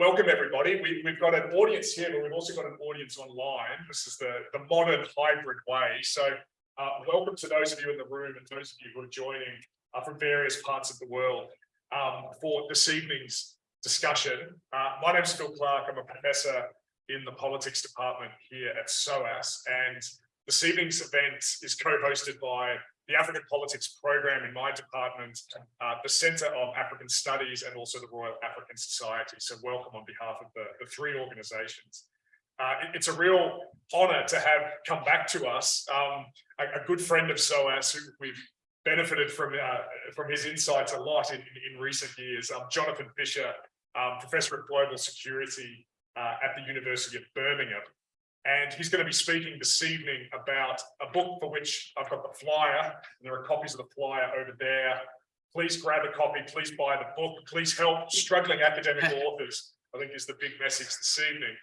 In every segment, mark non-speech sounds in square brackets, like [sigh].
welcome everybody. We, we've got an audience here, but we've also got an audience online. This is the, the modern hybrid way. So uh, welcome to those of you in the room and those of you who are joining uh, from various parts of the world um, for this evening's discussion. Uh, my name is Phil Clark. I'm a professor in the politics department here at SOAS. And this evening's event is co-hosted by the African Politics Program in my department, uh, the Centre of African Studies and also the Royal African Society. So welcome on behalf of the, the three organisations. Uh, it, it's a real honour to have come back to us, um, a, a, good friend of SOAS who we've benefited from uh, from his insights a lot in, in, in recent years. Um, Jonathan Fisher, um, Professor of Global Security uh, at the University of Birmingham. And he's going to be speaking this evening about a book for which I've got the flyer. And there are copies of the flyer over there. Please grab a copy. Please buy the book. Please help struggling academic [laughs] authors, I think is the big message this evening.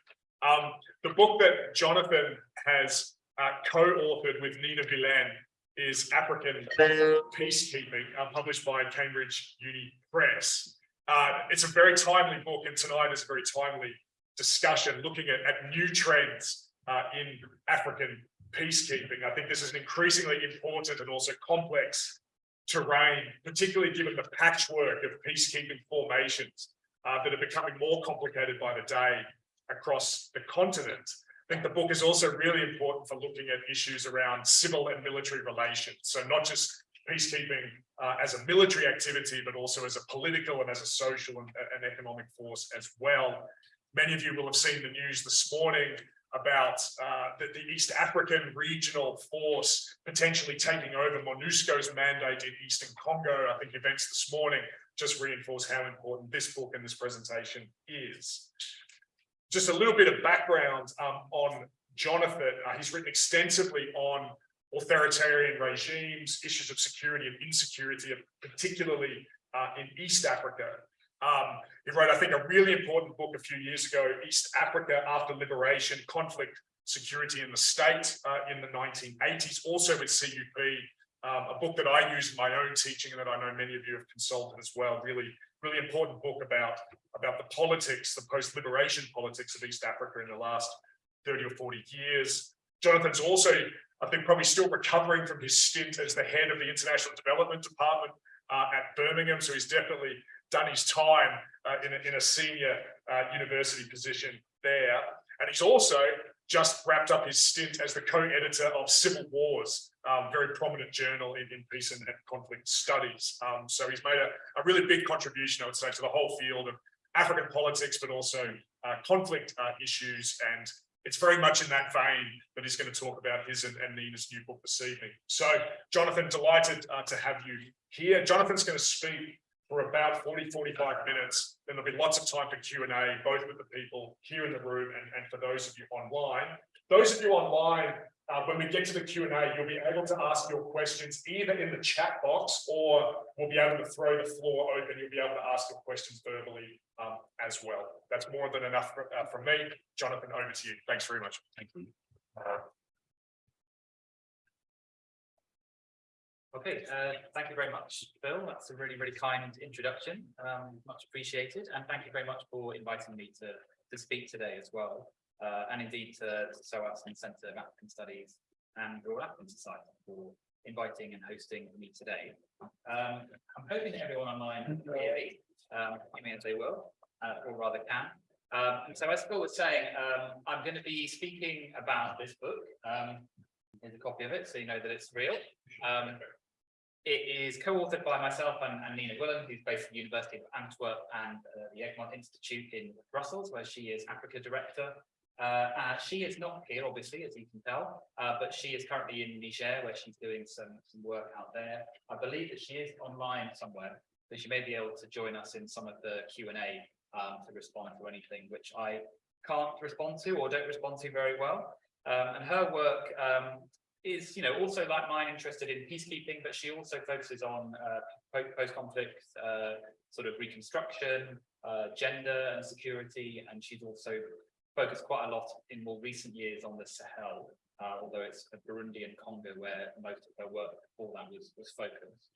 Um, the book that Jonathan has uh, co-authored with Nina Wilén is African Peacekeeping, uh, published by Cambridge Uni Press. Uh, it's a very timely book, and tonight is a very timely discussion looking at, at new trends uh, in African peacekeeping. I think this is an increasingly important and also complex terrain, particularly given the patchwork of peacekeeping formations uh, that are becoming more complicated by the day across the continent. I think the book is also really important for looking at issues around civil and military relations. So not just peacekeeping uh, as a military activity, but also as a political and as a social and, and economic force as well. Many of you will have seen the news this morning about uh, the, the, East African regional force potentially taking over MONUSCO's mandate in Eastern Congo. I think events this morning just reinforce how important this book and this presentation is. Just a little bit of background um, on Jonathan. Uh, he's written extensively on authoritarian regimes, issues of security and insecurity, particularly uh, in East Africa. Um, he wrote, I think, a really important book a few years ago, East Africa After Liberation, Conflict, Security in the State uh, in the 1980s, also with CUP, um, a book that I use in my own teaching and that I know many of you have consulted as well. Really, really important book about, about the politics, the post-liberation politics of East Africa in the last 30 or 40 years. Jonathan's also, I think, probably still recovering from his stint as the head of the International Development Department uh, at Birmingham. So he's definitely done his time uh, in, a, in a senior uh, university position there. And he's also just wrapped up his stint as the co-editor of Civil Wars, um, very prominent journal in, in peace and, and, conflict studies. Um, so he's made a, a, really big contribution, I would say, to the whole field of African politics, but also uh, conflict uh, issues. And it's very much in that vein that he's going to talk about his and, and Nina's new book this evening. So, Jonathan, delighted uh, to have you here. Jonathan's going to speak for about 40, 45 minutes. Then there'll be lots of time for Q&A, both with the people here in the room and, and for those of you online. Those of you online, uh, when we get to the Q&A, you'll be able to ask your questions either in the chat box or we'll be able to throw the floor open. You'll be able to ask your questions verbally um, as well. That's more than enough for, uh, from me. Jonathan, over to you. Thanks very much. Thank you. Uh, Okay, uh, thank you very much, Bill. That's a really, really kind introduction. Um, much appreciated. And thank you very much for inviting me to, to speak today as well. Uh, and indeed to, to SOAS and Centre of African Studies and the Royal African Society for inviting and hosting me today. Um, I'm hoping that everyone online can hear me, um, as they will, uh, or rather can. Um, and so as Bill was saying, um, I'm going to be speaking about this book. Um, here's a copy of it, so you know that it's real. It is co-authored by myself and, and, Nina Wilén, who's based at the University of Antwerp and uh, the Egmont Institute in Brussels, where she is Africa Director. Uh, uh, she is not here, obviously, as you can tell, uh, but she is currently in Niger, where she's doing some, some work out there. I believe that she is online somewhere, so she may be able to join us in some of the Q&A um, to respond to anything which I can't respond to or don't respond to very well. Um, and her work um, is, you know, also like mine interested in peacekeeping, but she also focuses on uh, post-conflict uh, sort of reconstruction, uh, gender and security, and she's also focused quite a lot in more recent years on the Sahel, uh, although it's Burundi and Congo where most of her work before that was, was focused.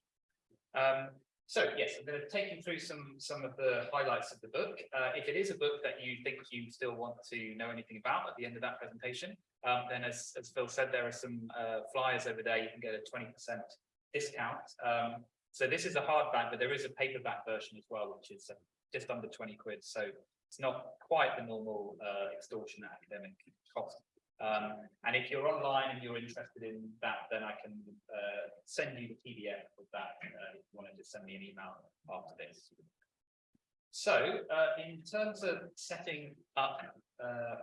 Um, So yes, I'm going to take you through some some of the highlights of the book. Uh, if it is a book that you think you still want to know anything about at the end of that presentation, um, then as, as Phil said, there are some uh, flyers over there. You can get a 20% discount. Um, so this is a hardback, but there is a paperback version as well, which is uh, just under 20 quid. So it's not quite the normal uh, extortion academic cost. Um, and if you're online and you're interested in that, then I can uh, send you the PDF of that uh, if you want to just send me an email after this. So uh, in terms of setting up, uh,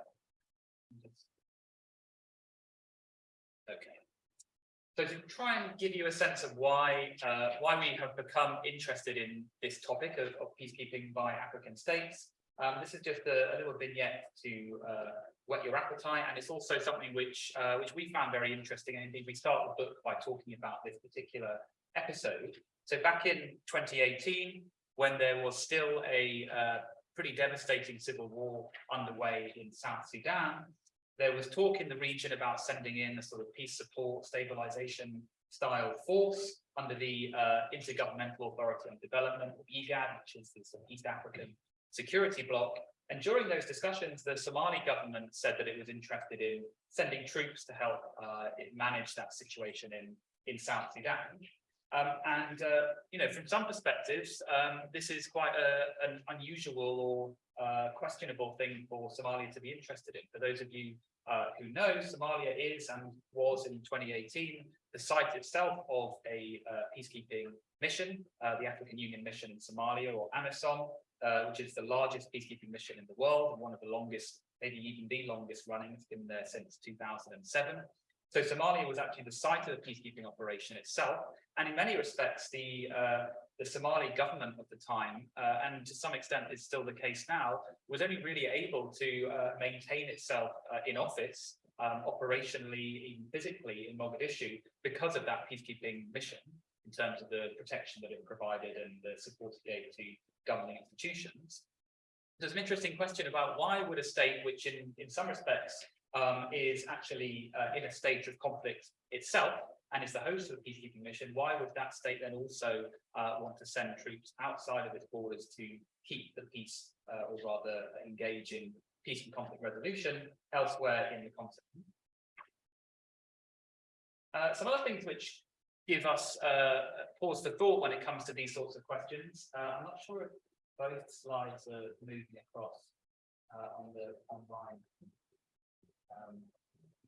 okay. So to try and give you a sense of why uh, why we have become interested in this topic of, of peacekeeping by African states, um, this is just a, a little vignette to uh, whet your appetite, and it's also something which uh, which we found very interesting. And indeed, we start the book by talking about this particular episode. So back in 2018, when there was still a uh, pretty devastating civil war underway in South Sudan, there was talk in the region about sending in a sort of peace support stabilization style force under the uh, Intergovernmental Authority on Development, or IGAD, which is the East African security bloc. And during those discussions, the Somali government said that it was interested in sending troops to help uh, it manage that situation in, in South Sudan. Um, and, uh, you know, from some perspectives, um, this is quite a, an unusual or uh, questionable thing for Somalia to be interested in. For those of you uh, who know, Somalia is and was in 2018 the site itself of a uh, peacekeeping mission, uh, the African Union mission in Somalia or AMISOM, uh, which is the largest peacekeeping mission in the world and one of the longest, maybe even the longest running. It's been there since 2007. So Somalia was actually the site of the peacekeeping operation itself. And in many respects, the uh, the Somali government of the time, uh, and to some extent is still the case now, was only really able to uh, maintain itself uh, in office, um, operationally, physically in Mogadishu, because of that peacekeeping mission in terms of the protection that it provided and the support it gave to governing institutions. There's an interesting question about why would a state which in, in some respects um, is actually uh, in a state of conflict itself and is the host of the peacekeeping mission, why would that state then also uh, want to send troops outside of its borders to keep the peace uh, or rather engage in peace and conflict resolution elsewhere in the continent? Uh, some other things which give us uh, pause for thought when it comes to these sorts of questions. Uh, I'm not sure if both slides are moving across uh, on the online. Um,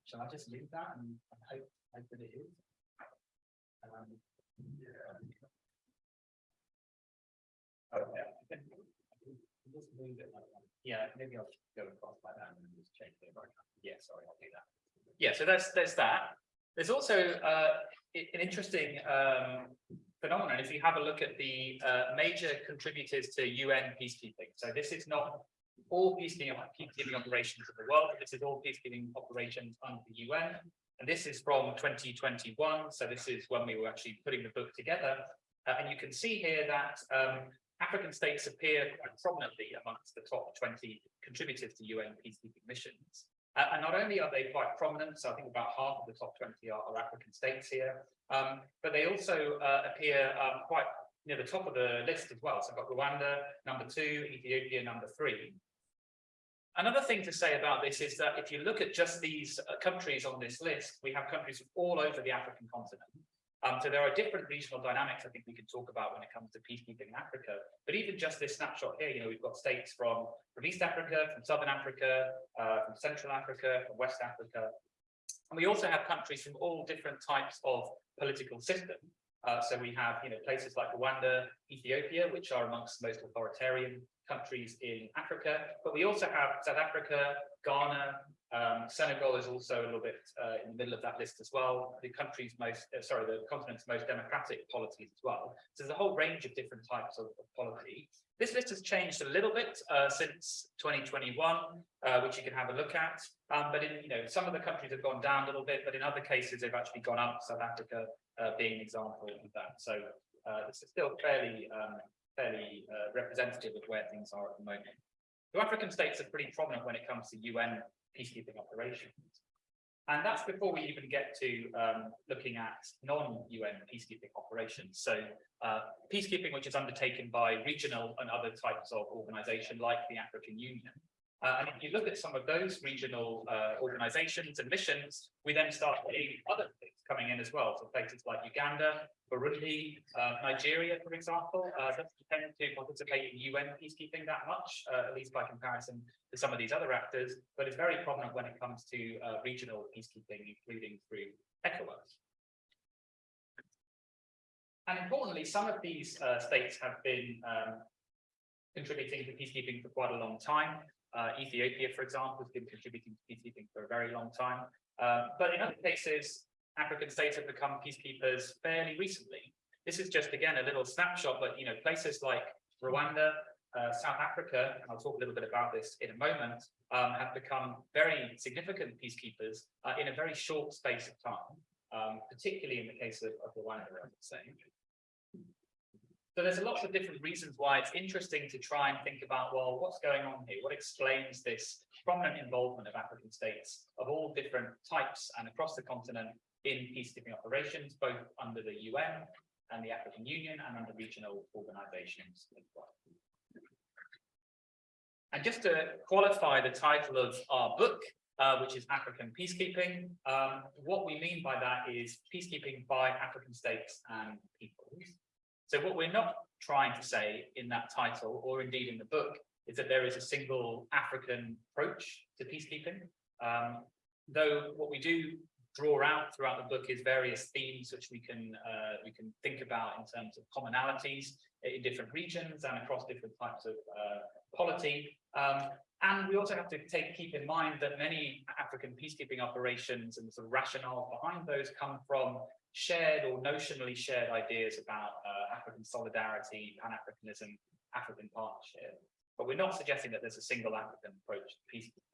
shall I just leave that and, and hope, hope that it is? Um, okay. Just move it like that. Yeah, maybe I'll go across like that and just change it. Yeah, sorry, I'll do that. Yeah, so there's there's that. There's also uh, an interesting um, phenomenon if you have a look at the uh, major contributors to UN peacekeeping. So this is not all peacekeeping, peacekeeping operations in the world, this is all peacekeeping operations under the UN. And this is from 2021. So this is when we were actually putting the book together. Uh, and you can see here that um, African states appear quite prominently amongst the top 20 contributors to UN peacekeeping missions. Uh, and not only are they quite prominent, so I think about half of the top 20 are, are African states here, um, but they also uh, appear um, quite near the top of the list as well. So I've got Rwanda, number two, Ethiopia, number three. Another thing to say about this is that if you look at just these uh, countries on this list, we have countries from all over the African continent. Um, so there are different regional dynamics I think we can talk about when it comes to peacekeeping in Africa. But even just this snapshot here, you know, we've got states from, from East Africa, from Southern Africa, uh, from Central Africa, from West Africa. And we also have countries from all different types of political system. Uh, so we have, you know, places like Rwanda, Ethiopia, which are amongst the most authoritarian countries in Africa. But we also have South Africa, Ghana, um, Senegal is also a little bit uh, in the middle of that list as well. The country's most, uh, sorry, the continent's most democratic policies as well. So there's a whole range of different types of, of polity. This list has changed a little bit uh, since 2021, uh, which you can have a look at. Um, but in, you know, some of the countries have gone down a little bit, but in other cases, they've actually gone up. South Africa uh, being an example of that. So uh, this is still fairly, um, fairly representative of where things are at the moment. The African states are pretty prominent when it comes to UN peacekeeping operations. And that's before we even get to um, looking at non-UN peacekeeping operations. So uh, peacekeeping, which is undertaken by regional and other types of organization like the African Union. Uh, and if you look at some of those regional uh, organizations and missions, we then start seeing other things coming in as well. So places like Uganda, Burundi, uh, Nigeria, for example, uh, doesn't tend to participate in UN peacekeeping that much, uh, at least by comparison to some of these other actors, but it's very prominent when it comes to uh, regional peacekeeping, including through ECOWAS. And importantly, some of these uh, states have been um, contributing to peacekeeping for quite a long time. Uh, Ethiopia, for example, has been contributing to peacekeeping for a very long time. But in other cases, African states have become peacekeepers fairly recently. This is just, again, a little snapshot, but, you know, places like Rwanda, uh, South Africa, and I'll talk a little bit about this in a moment, um, have become very significant peacekeepers uh, in a very short space of time, um, particularly in the case of, of Rwanda, I would say. So there's lots of different reasons why it's interesting to try and think about, well, what's going on here? What explains this prominent involvement of African states of all different types and across the continent in peacekeeping operations, both under the UN and the African Union and under regional organizations as well. And just to qualify the title of our book, uh, which is African Peacekeeping, um, what we mean by that is peacekeeping by African states and peoples. So what we're not trying to say in that title, or indeed in the book, is that there is a single African approach to peacekeeping. Um, though what we do draw out throughout the book is various themes which we can uh, we can think about in terms of commonalities in different regions and across different types of uh, polity. Um, and we also have to take keep in mind that many African peacekeeping operations and the sort of rationale behind those come from shared or notionally shared ideas about uh, African solidarity, Pan-Africanism, African partnership. But we're not suggesting that there's a single African approach to peacekeeping.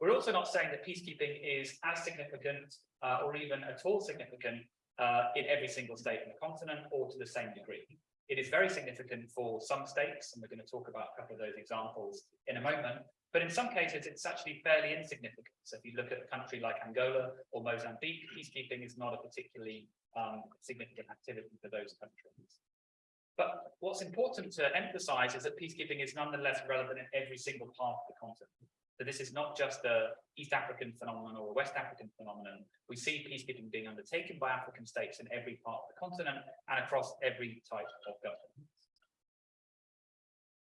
We're also not saying that peacekeeping is as significant uh, or even at all significant uh, in every single state in the continent or to the same degree. It is very significant for some states, and we're going to talk about a couple of those examples in a moment, but in some cases, it's actually fairly insignificant. So if you look at a country like Angola or Mozambique, peacekeeping is not a particularly um, significant activity for those countries. But what's important to emphasize is that peacekeeping is nonetheless relevant in every single part of the continent. So this is not just a East African phenomenon or a West African phenomenon. We see peacekeeping being undertaken by African states in every part of the continent and across every type of government.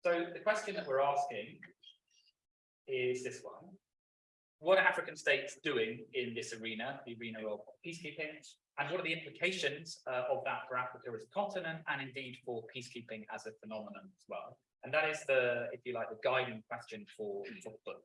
So the question that we're asking is this one. What are African states doing in this arena, the arena of peacekeeping, and what are the implications uh, of that for Africa as a continent and indeed for peacekeeping as a phenomenon as well? And that is the, if you like, the guiding question for, for the book.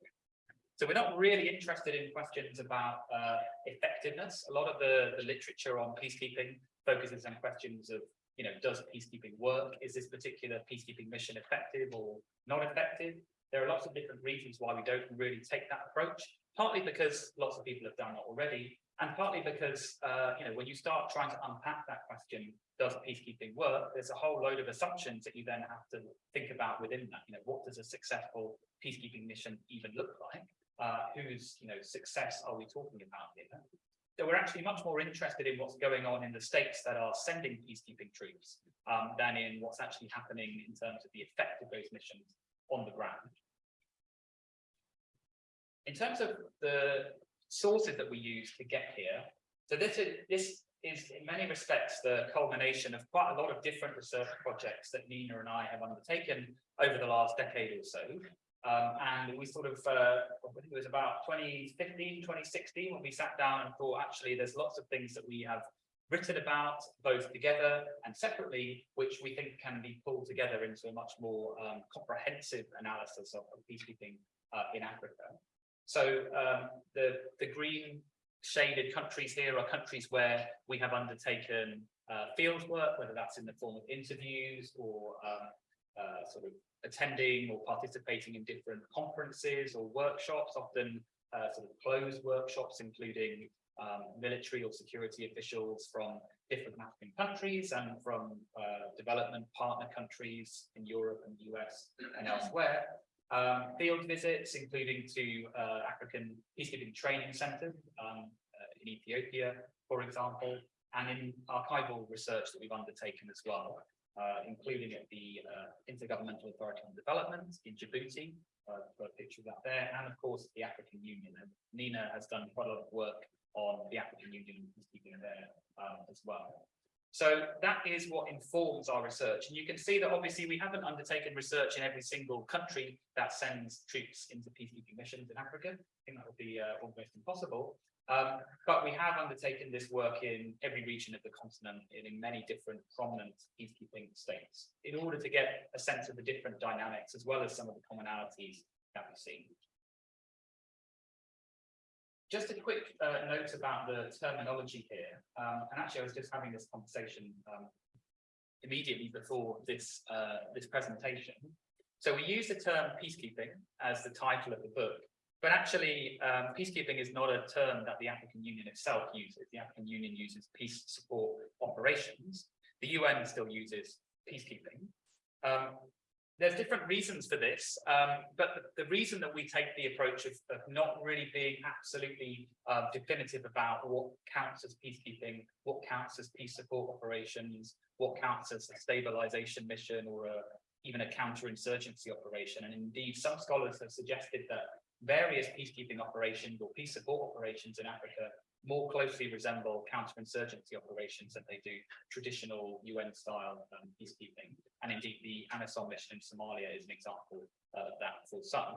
So we're not really interested in questions about uh, effectiveness. A lot of the, the literature on peacekeeping focuses on questions of, you know, does peacekeeping work? Is this particular peacekeeping mission effective or not effective? There are lots of different reasons why we don't really take that approach, partly because lots of people have done it already, and partly because, uh, you know, when you start trying to unpack that question, does peacekeeping work? There's a whole load of assumptions that you then have to think about within that. You know, what does a successful peacekeeping mission even look like? Uh, whose, you know, success are we talking about here? So we're actually much more interested in what's going on in the states that are sending peacekeeping troops um, than in what's actually happening in terms of the effect of those missions on the ground. In terms of the sources that we use to get here, so this is, this is in many respects the culmination of quite a lot of different research projects that Nina and I have undertaken over the last decade or so. Um, and we sort of, uh, I think it was about 2015, 2016, when we sat down and thought, actually, there's lots of things that we have written about both together and separately, which we think can be pulled together into a much more um, comprehensive analysis of, peacekeeping uh, in Africa. So um, the, the green shaded countries here are countries where we have undertaken uh, field work, whether that's in the form of interviews or um, uh, sort of attending or participating in different conferences or workshops, often uh, sort of closed workshops, including um, military or security officials from different African countries and from uh, development partner countries in Europe and the US and elsewhere. Um, field visits, including to uh, African peacekeeping training centres um, uh, in Ethiopia, for example, and in archival research that we've undertaken as well, uh, including at the uh, Intergovernmental Authority on Development in Djibouti, uh, got a picture of that there, and of course the African Union. And Nina has done quite a lot of work on the African Union peacekeeping there um, as well. So that is what informs our research. And you can see that obviously we haven't undertaken research in every single country that sends troops into peacekeeping missions in Africa. I think that would be uh, almost impossible. Um, but we have undertaken this work in every region of the continent and in many different prominent peacekeeping states in order to get a sense of the different dynamics as well as some of the commonalities that we see. Just a quick uh, note about the terminology here. Um, and actually, I was just having this conversation um, immediately before this uh, this presentation. So we use the term peacekeeping as the title of the book, but actually, um, peacekeeping is not a term that the African Union itself uses. The African Union uses peace support operations. The UN still uses peacekeeping. Um, there's different reasons for this, um, but the, the, reason that we take the approach of, of not really being absolutely uh, definitive about what counts as peacekeeping, what counts as peace support operations, what counts as a stabilization mission or a, even a counterinsurgency operation. And indeed, some scholars have suggested that various peacekeeping operations or peace support operations in Africa more closely resemble counterinsurgency operations than they do traditional UN-style um, peacekeeping. And indeed, the AMISOM mission in Somalia is an example uh, of that for some.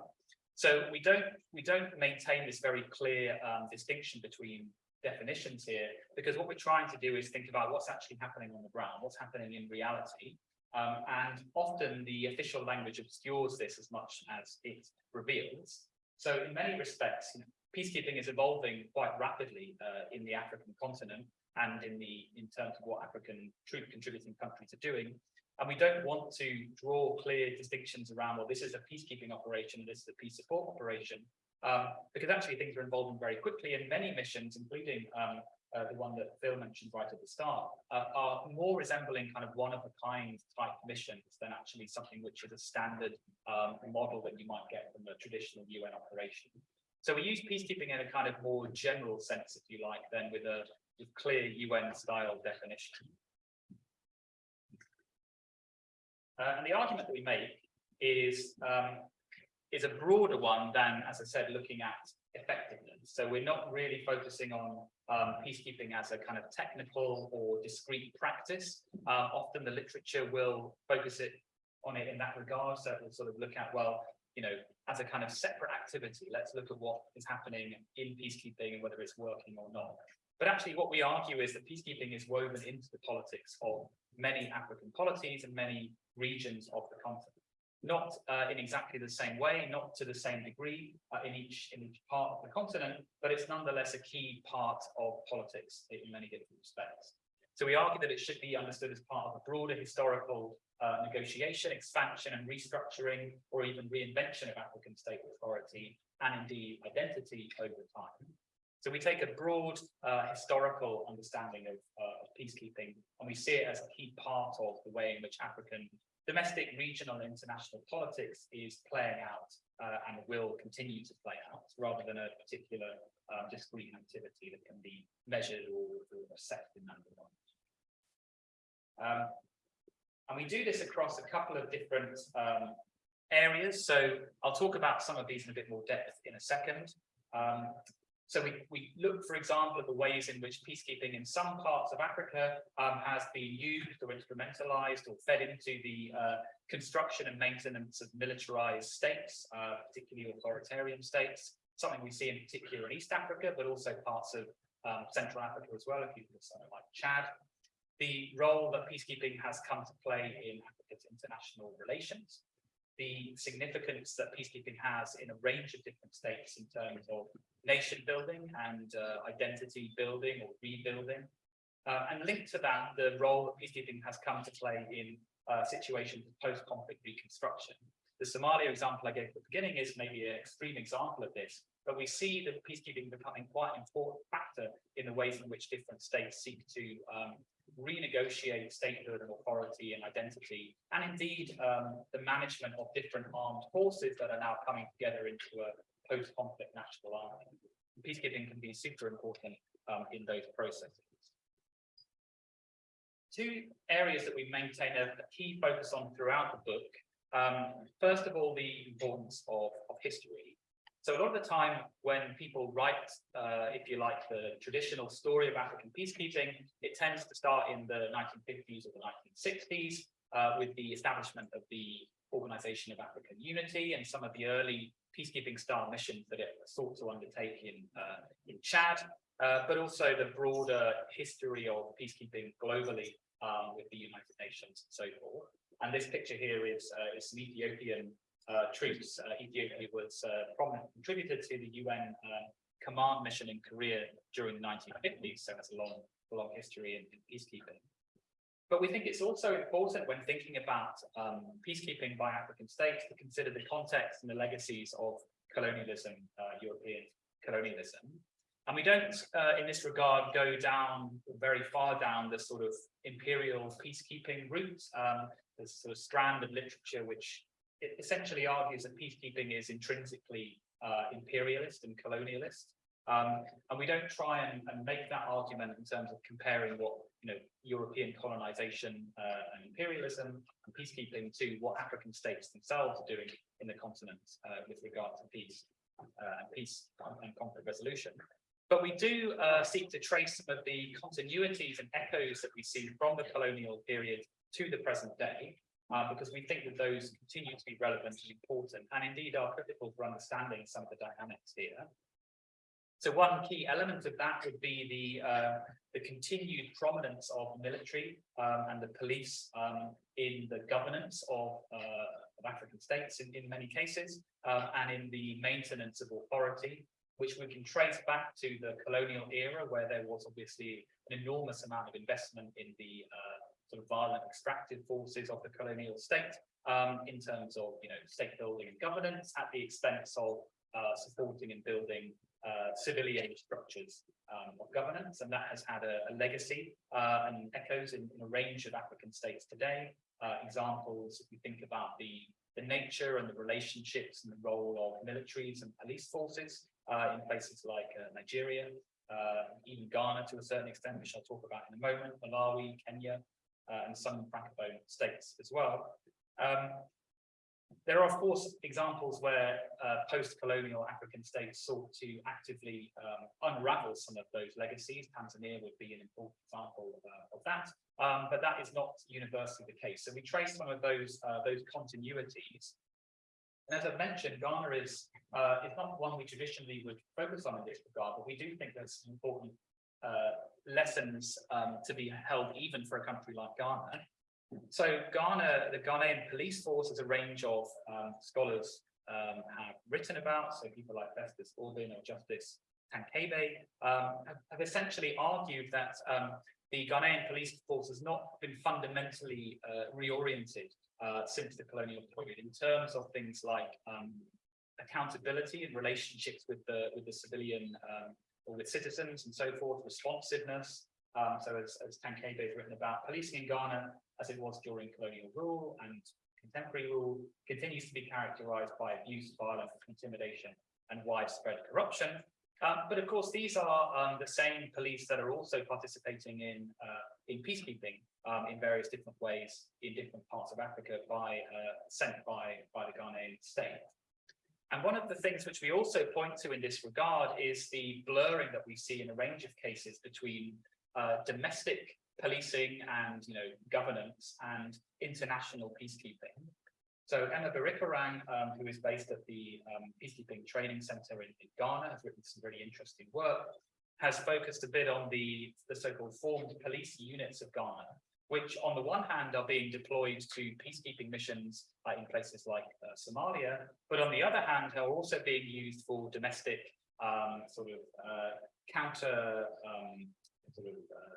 So we don't we don't maintain this very clear um, distinction between definitions here, because what we're trying to do is think about what's actually happening on the ground, what's happening in reality. Um, and often the official language obscures this as much as it reveals. So in many respects, you know, peacekeeping is evolving quite rapidly uh, in the African continent and in the in terms of what African troop contributing countries are doing. And we don't want to draw clear distinctions around, well, this is a peacekeeping operation, this is a peace support operation, um, because actually things are evolving very quickly and many missions, including um, uh, the one that Phil mentioned right at the start, uh, are more resembling kind of one of a kind type missions than actually something which is a standard um, model that you might get from a traditional UN operation. So we use peacekeeping in a kind of more general sense, if you like, than with a clear UN style definition. Uh, and the argument that we make is um, is a broader one than, as I said, looking at effectiveness. So we're not really focusing on um, peacekeeping as a kind of technical or discrete practice. Uh, often the literature will focus it on it in that regard. So we'll sort of look at, well, you know, as a kind of separate activity, let's look at what is happening in peacekeeping and whether it's working or not. But actually what we argue is that peacekeeping is woven into the politics of many African polities and many regions of the continent. Not uh, in exactly the same way, not to the same degree uh, in each in each part of the continent, but it's nonetheless a key part of politics in many different respects. So we argue that it should be understood as part of a broader historical uh, negotiation, expansion and restructuring, or even reinvention of African state authority and indeed identity over time. So we take a broad uh, historical understanding of, uh, of, peacekeeping and we see it as a key part of the way in which African domestic, regional and international politics is playing out uh, and will continue to play out rather than a particular uh, discrete activity that can be measured or, or assessed in number regard. Um, and we do this across a couple of different um, areas. So I'll talk about some of these in a bit more depth in a second. Um, so we, we look, for example, at the ways in which peacekeeping in some parts of Africa um, has been used or instrumentalized or fed into the uh, construction and maintenance of militarized states, uh, particularly authoritarian states, something we see in particular in East Africa, but also parts of um, Central Africa as well, if you look at something like Chad the role that peacekeeping has come to play in Africa's international relations, the significance that peacekeeping has in a range of different states in terms of nation building and uh, identity building or rebuilding. Uh, and linked to that, the role that peacekeeping has come to play in uh, situations of post-conflict reconstruction. The Somalia example I gave at the beginning is maybe an extreme example of this, but we see that peacekeeping becoming quite an important factor in the ways in which different states seek to um, renegotiate statehood and authority and identity, and indeed um, the management of different armed forces that are now coming together into a post-conflict national army. Peacekeeping can be super important um, in those processes. Two areas that we maintain a, a key focus on throughout the book. Um, first of all, the importance of, of history. So a lot of the time when people write, uh, if you like, the traditional story of African peacekeeping, it tends to start in the 1950s or the 1960s uh, with the establishment of the Organization of African Unity and some of the early peacekeeping style missions that it sought to undertake in, uh, in Chad, uh, but also the broader history of peacekeeping globally um, with the United Nations and so forth. And this picture here is, uh, is some Ethiopian troops. Uh, Ethiopia was a prominent contributor to the UN uh, command mission in Korea during the 1950s, so it's a long, long history in, in peacekeeping. But we think it's also important when thinking about um, peacekeeping by African states to consider the context and the legacies of colonialism, uh, European colonialism. And we don't, uh, in this regard, go down very far down the sort of imperial peacekeeping route. Um, there's a sort of strand of literature which it essentially argues that peacekeeping is intrinsically uh, imperialist and colonialist. Um, and we don't try and, and, make that argument in terms of comparing what you know European colonization uh, and imperialism and peacekeeping to what African states themselves are doing in the continent uh, with regard to peace uh, and peace and conflict resolution. But we do uh, seek to trace some of the continuities and echoes that we see from the colonial period to the present day, uh, because we think that those continue to be relevant and important, and indeed are critical for understanding some of the dynamics here. So one key element of that would be the uh, the continued prominence of military um, and the police um, in the governance of, uh, of African states in, in many cases, um, and in the maintenance of authority, which we can trace back to the colonial era, where there was obviously an enormous amount of investment in the uh, sort of violent extractive forces of the colonial state um, in terms of you know state building and governance at the expense of uh, supporting and building uh, civilian structures um, of governance, and that has had a, a legacy uh, and echoes in, in, a range of African states today. Uh, examples, if you think about the, the nature and the relationships and the role of militaries and police forces uh, in places like uh, Nigeria, even Ghana to a certain extent, which I'll talk about in a moment, Malawi, Kenya, uh, and some francophone states as well. Um, there are, of course, examples where uh, post-colonial African states sought to actively um, unravel some of those legacies. Tanzania would be an important example of, uh, of that, um, but that is not universally the case. So we trace some of those uh, those continuities. And as I've mentioned, Ghana is uh, is not one we traditionally would focus on in this regard, but we do think there's important uh, lessons um, to be held even for a country like Ghana. So Ghana, the Ghanaian police force is a range of um, scholars um, have written about, so people like Festus Aubyn or Justice Tankebe um, have, essentially argued that um, the Ghanaian police force has not been fundamentally uh, reoriented uh, since the colonial period in terms of things like um, accountability and relationships with the with the civilian um, with citizens and so forth, responsiveness. Um, so as, as Tankebe has written about, policing in Ghana, as it was during colonial rule and contemporary rule, continues to be characterized by abuse, violence, intimidation, and widespread corruption. Um, but of course, these are um, the same police that are also participating in uh, in peacekeeping um, in various different ways in different parts of Africa by uh, sent by by the Ghanaian state. And one of the things which we also point to in this regard is the blurring that we see in a range of cases between uh, domestic policing and you know governance and international peacekeeping. So Emma Birikorang, um, who is based at the um, Peacekeeping Training Center in, in, Ghana, has written some really interesting work, has focused a bit on the, the so-called formed police units of Ghana, which on the one hand are being deployed to peacekeeping missions uh, in places like uh, Somalia, but on the other hand are also being used for domestic um, sort of uh, counter um, sort of, uh,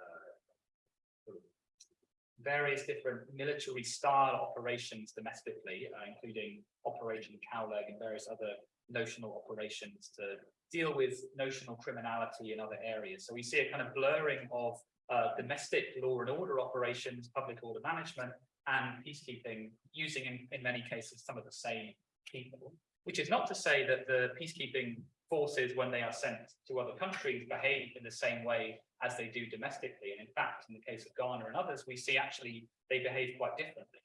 various different military style operations domestically, uh, including Operation Cowleg and various other notional operations to deal with notional criminality in other areas. So we see a kind of blurring of uh, domestic law and order operations, public order management, and peacekeeping, using in, in many cases some of the same people. Which is not to say that the peacekeeping forces, when they are sent to other countries, behave in the same way as they do domestically. And in fact, in the case of Ghana and others, we see actually they behave quite differently.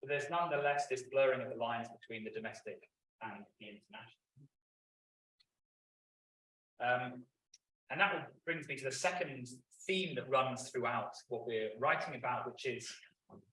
But there's nonetheless this blurring of the lines between the domestic and the international. Um, and that brings me to the second theme that runs throughout what we're writing about, which is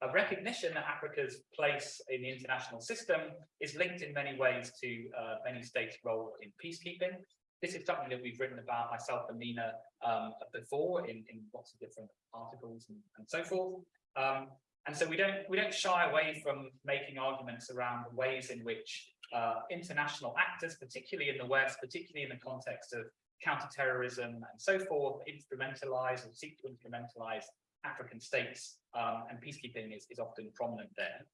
a recognition that Africa's place in the international system is linked in many ways to uh, many states' role in peacekeeping. This is something that we've written about myself and Nina um, before in, in lots of different articles and, and so forth. Um, and so we don't we don't shy away from making arguments around the ways in which uh, international actors, particularly in the West, particularly in the context of counterterrorism and so forth, instrumentalize or seek to instrumentalize African states, um, and peacekeeping is, is often prominent there.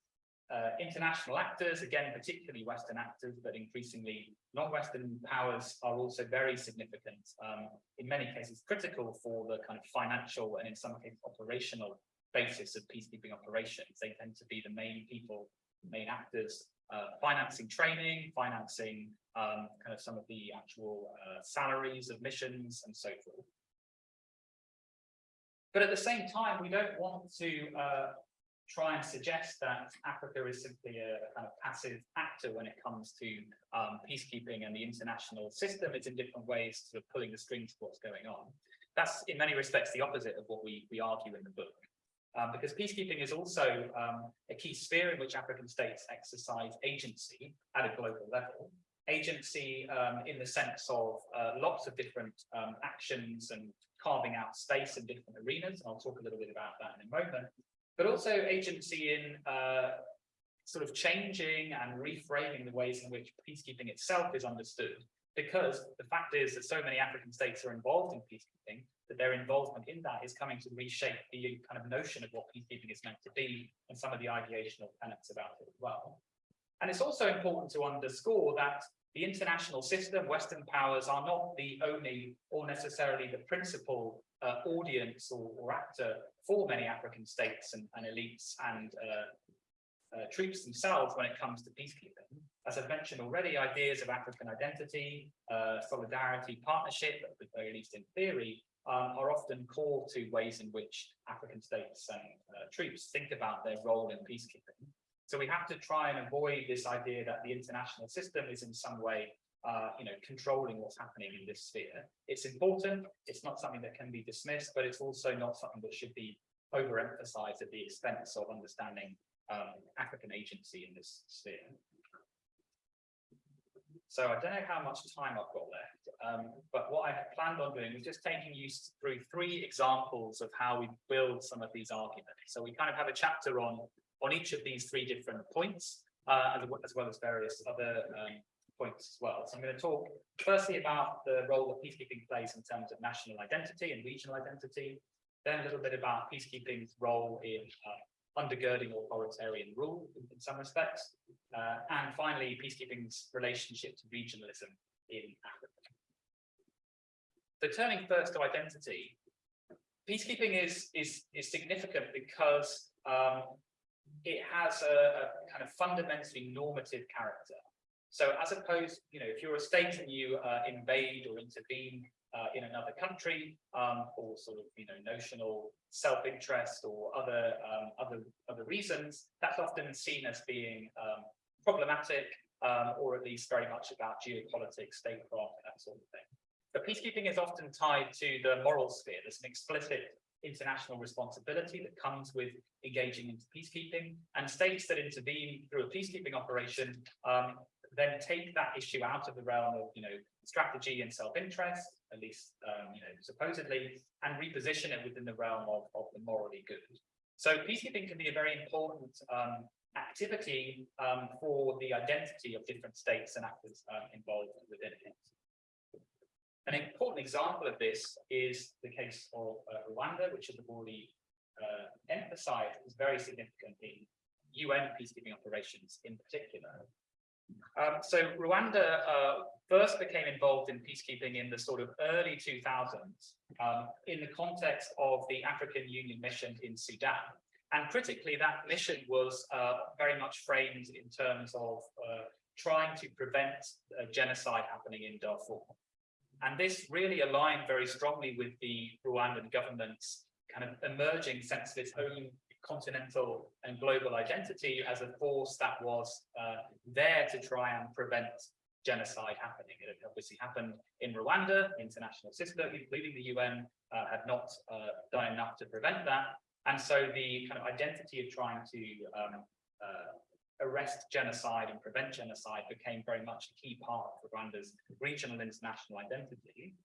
Uh, international actors, again, particularly Western actors, but increasingly non-Western powers are also very significant, um, in many cases critical for the kind of financial and in some cases operational basis of peacekeeping operations. They tend to be the main people, main actors, uh, financing training, financing um, kind of some of the actual uh, salaries of missions and so forth. But at the same time, we don't want to uh, try and suggest that Africa is simply a, kind of passive actor when it comes to um, peacekeeping and the international system. It's in different ways sort of pulling the strings of what's going on. That's in many respects the opposite of what we, we argue in the book. Um, because peacekeeping is also um, a key sphere in which African states exercise agency at a global level. Agency um, in the sense of uh, lots of different um, actions and carving out space in different arenas. And I'll talk a little bit about that in a moment. But also agency in uh, sort of changing and reframing the ways in which peacekeeping itself is understood. Because the fact is that so many African states are involved in peacekeeping, that their involvement in that is coming to reshape the kind of notion of what peacekeeping is meant to be and some of the ideational tenets about it as well. And it's also important to underscore that the international system, Western powers are not the only or necessarily the principal uh, audience or, or, actor for many African states and, and elites and uh, uh, troops themselves when it comes to peacekeeping. As I've mentioned already, ideas of African identity, uh, solidarity, partnership, at the very least in theory, um, are often core to ways in which African states and uh, troops think about their role in peacekeeping. So we have to try and avoid this idea that the international system is in some way, uh, you know, controlling what's happening in this sphere. It's important. It's not something that can be dismissed, but it's also not something that should be overemphasized at the expense of understanding um, African agency in this sphere. So I don't know how much time I've got left, um, but what I have planned on doing was just taking you through three examples of how we build some of these arguments. So we kind of have a chapter on on each of these three different points, uh, as, as, well as various other um, points as well. So I'm going to talk firstly about the role that peacekeeping plays in terms of national identity and regional identity, then a little bit about peacekeeping's role in uh, undergirding authoritarian rule in, in some respects, uh, and finally peacekeeping's relationship to regionalism in Africa. So turning first to identity, peacekeeping is, is, is significant because um, it has a, a, kind of fundamentally normative character. So as opposed, you know, if you're a state and you uh, invade or intervene uh, in another country um, for sort of, you know, notional self-interest or other um, other other reasons, that's often seen as being um, problematic um, or at least very much about geopolitics, statecraft, that sort of thing. But peacekeeping is often tied to the moral sphere. There's an explicit international responsibility that comes with engaging into peacekeeping and states that intervene through a peacekeeping operation um, then take that issue out of the realm of you know strategy and self-interest at least um, you know supposedly and reposition it within the realm of, of the morally good so peacekeeping can be a very important um, activity um, for the identity of different states and actors uh, involved within it an important example of this is the case of uh, Rwanda, which, as I've already uh, emphasize is very significant in UN peacekeeping operations in particular. Um, so Rwanda uh, first became involved in peacekeeping in the sort of early 2000s um, in the context of the African Union mission in Sudan. And critically, that mission was uh, very much framed in terms of uh, trying to prevent uh, genocide happening in Darfur. And this really aligned very strongly with the Rwandan government's kind of emerging sense of its own continental and global identity as a force that was uh, there to try and prevent genocide happening. It obviously happened in Rwanda, international system, including the UN, uh, had not uh, done enough to prevent that. And so the kind of identity of trying to um, uh, arrest genocide and prevent genocide became very much a key part of Rwanda's regional international identity.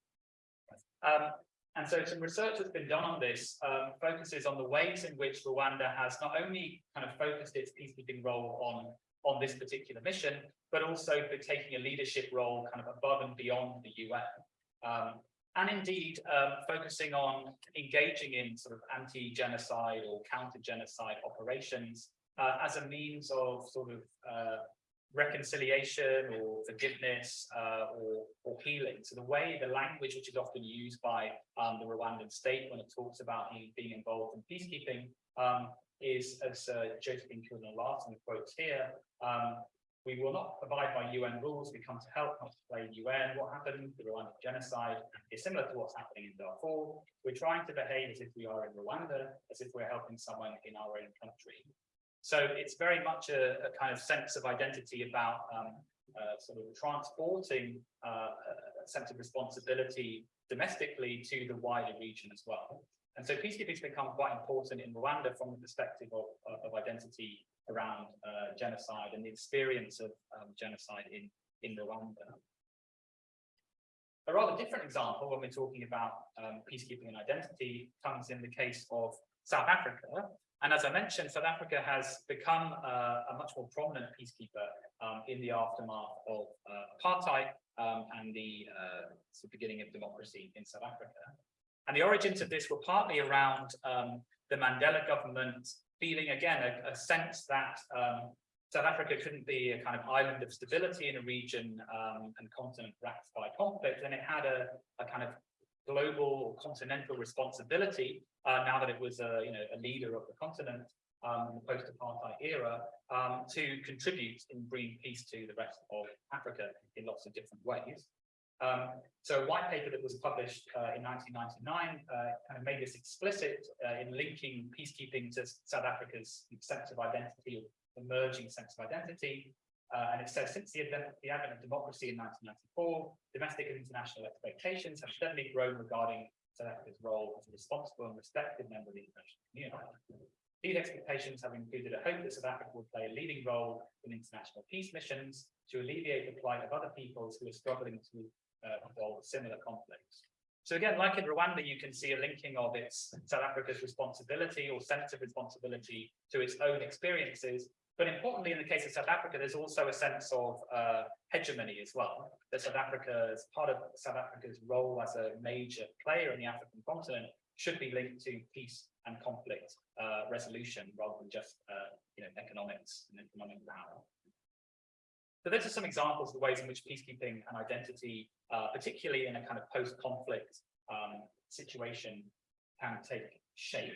Um, and so some research that's been done on this um, focuses on the ways in which Rwanda has not only kind of focused its peacekeeping role on, on this particular mission, but also for taking a leadership role kind of above and beyond the UN. Um, and indeed, um, focusing on engaging in sort of anti-genocide or counter-genocide operations uh, as a means of sort of uh, reconciliation or forgiveness uh, or, or healing. So the way, the language which is often used by um, the Rwandan state when it talks about being involved in peacekeeping um, is, as uh, Josephine Kilner-Larsen quotes here, um, we will not abide by UN rules. We come to help, not to play UN. What happened, the Rwandan genocide, is similar to what's happening in Darfur. We're trying to behave as if we are in Rwanda, as if we're helping someone in our own country. So it's very much a, a kind of sense of identity about um, uh, sort of transporting uh, a sense of responsibility domestically to the wider region as well. And so peacekeeping has become quite important in Rwanda from the perspective of, of identity around uh, genocide and the experience of um, genocide in, in Rwanda. A rather different example when we're talking about um, peacekeeping and identity comes in the case of South Africa, and as I mentioned, South Africa has become uh, a much more prominent peacekeeper um, in the aftermath of uh, apartheid um, and the, uh, the, beginning of democracy in South Africa. And the origins of this were partly around um, the Mandela government feeling, again, a, a sense that um, South Africa couldn't be a kind of island of stability in a region um, and continent racked by conflict, and it had a, a kind of global or continental responsibility uh, now that it was a, you know, a leader of the continent um, in the post-apartheid era um, to contribute in bringing peace to the rest of Africa in lots of different ways. Um, so a white paper that was published uh, in 1999 uh, kind of made this explicit uh, in linking peacekeeping to South Africa's sense of identity, emerging sense of identity, uh, and it says, since the advent, the advent of democracy in 1994, domestic and international expectations have steadily grown regarding South Africa's role as a responsible and respected member of the international community. These expectations have included a hope that South Africa will play a leading role in international peace missions to alleviate the plight of other peoples who are struggling to uh, resolve similar conflicts. So again, like in Rwanda, you can see a linking of its South Africa's responsibility or sense of responsibility to its own experiences but importantly, in the case of South Africa, there's also a sense of uh, hegemony as well. That South Africa, part of South Africa's role as a major player in the African continent, should be linked to peace and conflict uh, resolution rather than just uh, you know economics and economic power. So those are some examples of the ways in which peacekeeping and identity, uh, particularly in a kind of post-conflict um, situation, can take shape.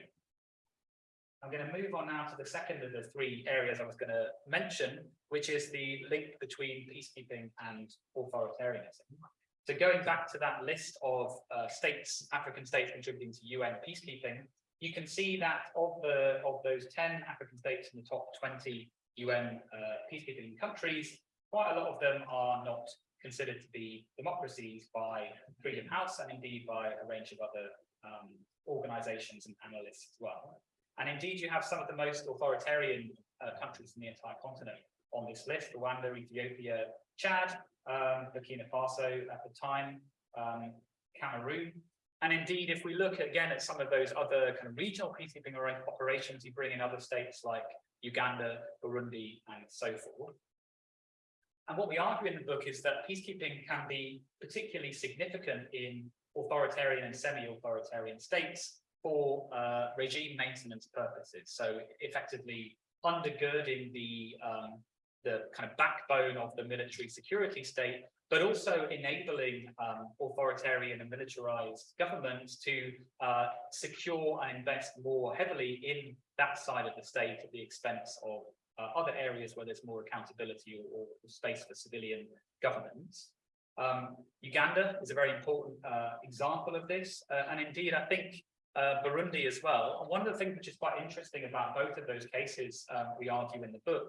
I'm going to move on now to the second of the three areas I was going to mention, which is the link between peacekeeping and authoritarianism. So going back to that list of uh, states, African states contributing to UN peacekeeping, you can see that of the of those 10 African states in the top 20 UN uh, peacekeeping countries, quite a lot of them are not considered to be democracies by Freedom House and indeed by a range of other um, organizations and analysts as well. And indeed, you have some of the most authoritarian uh, countries in the entire continent on this list, Rwanda, Ethiopia, Chad, um, Burkina Faso at the time, um, Cameroon. And indeed, if we look again at some of those other kind of regional peacekeeping operations, you bring in other states like Uganda, Burundi, and so forth. And what we argue in the book is that peacekeeping can be particularly significant in authoritarian and semi-authoritarian states for uh, regime maintenance purposes. So effectively undergirding the um, the kind of backbone of the military security state, but also enabling um, authoritarian and militarized governments to uh, secure and invest more heavily in that side of the state at the expense of uh, other areas where there's more accountability or, or space for civilian governments. Um, Uganda is a very important uh, example of this, uh, and indeed, I think uh, Burundi as well. And one of the things which is quite interesting about both of those cases, um, we argue in the book,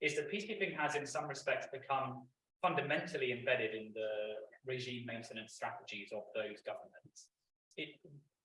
is that peacekeeping has in some respects become fundamentally embedded in the regime maintenance strategies of those governments. It,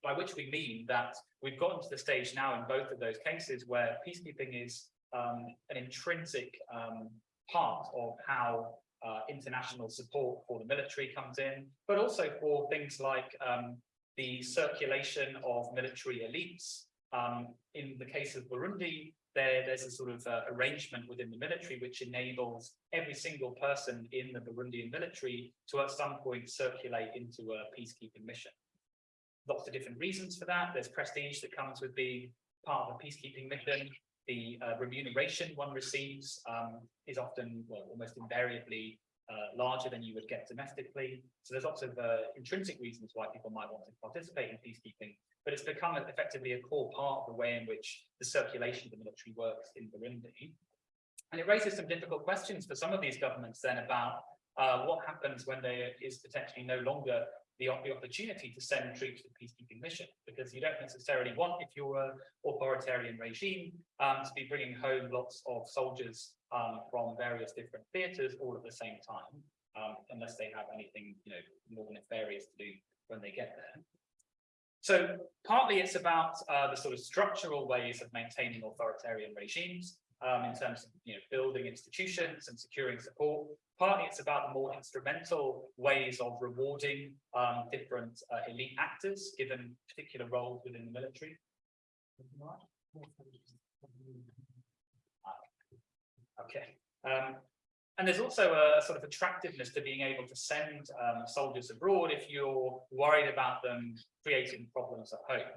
by which we mean that we've gotten to the stage now in both of those cases where peacekeeping is um, an intrinsic um, part of how uh, international support for the military comes in, but also for things like um, the circulation of military elites. Um, in the case of Burundi, there, there's a sort of uh, arrangement within the military which enables every single person in the Burundian military to at some point circulate into a peacekeeping mission. Lots of different reasons for that. There's prestige that comes with being part of a peacekeeping mission. The uh, remuneration one receives um, is often, well, almost invariably uh, larger than you would get domestically. So there's lots of uh, intrinsic reasons why people might want to participate in peacekeeping, but it's become effectively a core part of the way in which the circulation of the military works in Burundi. And it raises some difficult questions for some of these governments then about uh, what happens when there is potentially no longer the, the opportunity to send troops to the peacekeeping mission, because you don't necessarily want, if you're an authoritarian regime, um, to be bringing home lots of soldiers um, from various different theatres all at the same time, um, unless they have anything, you know, more nefarious to do when they get there. So partly it's about uh, the sort of structural ways of maintaining authoritarian regimes um, in terms of you know building institutions and securing support. Partly it's about the more instrumental ways of rewarding um, different uh, elite actors given particular roles within the military. Okay. Um, and there's also a sort of attractiveness to being able to send um, soldiers abroad if you're worried about them creating problems at home.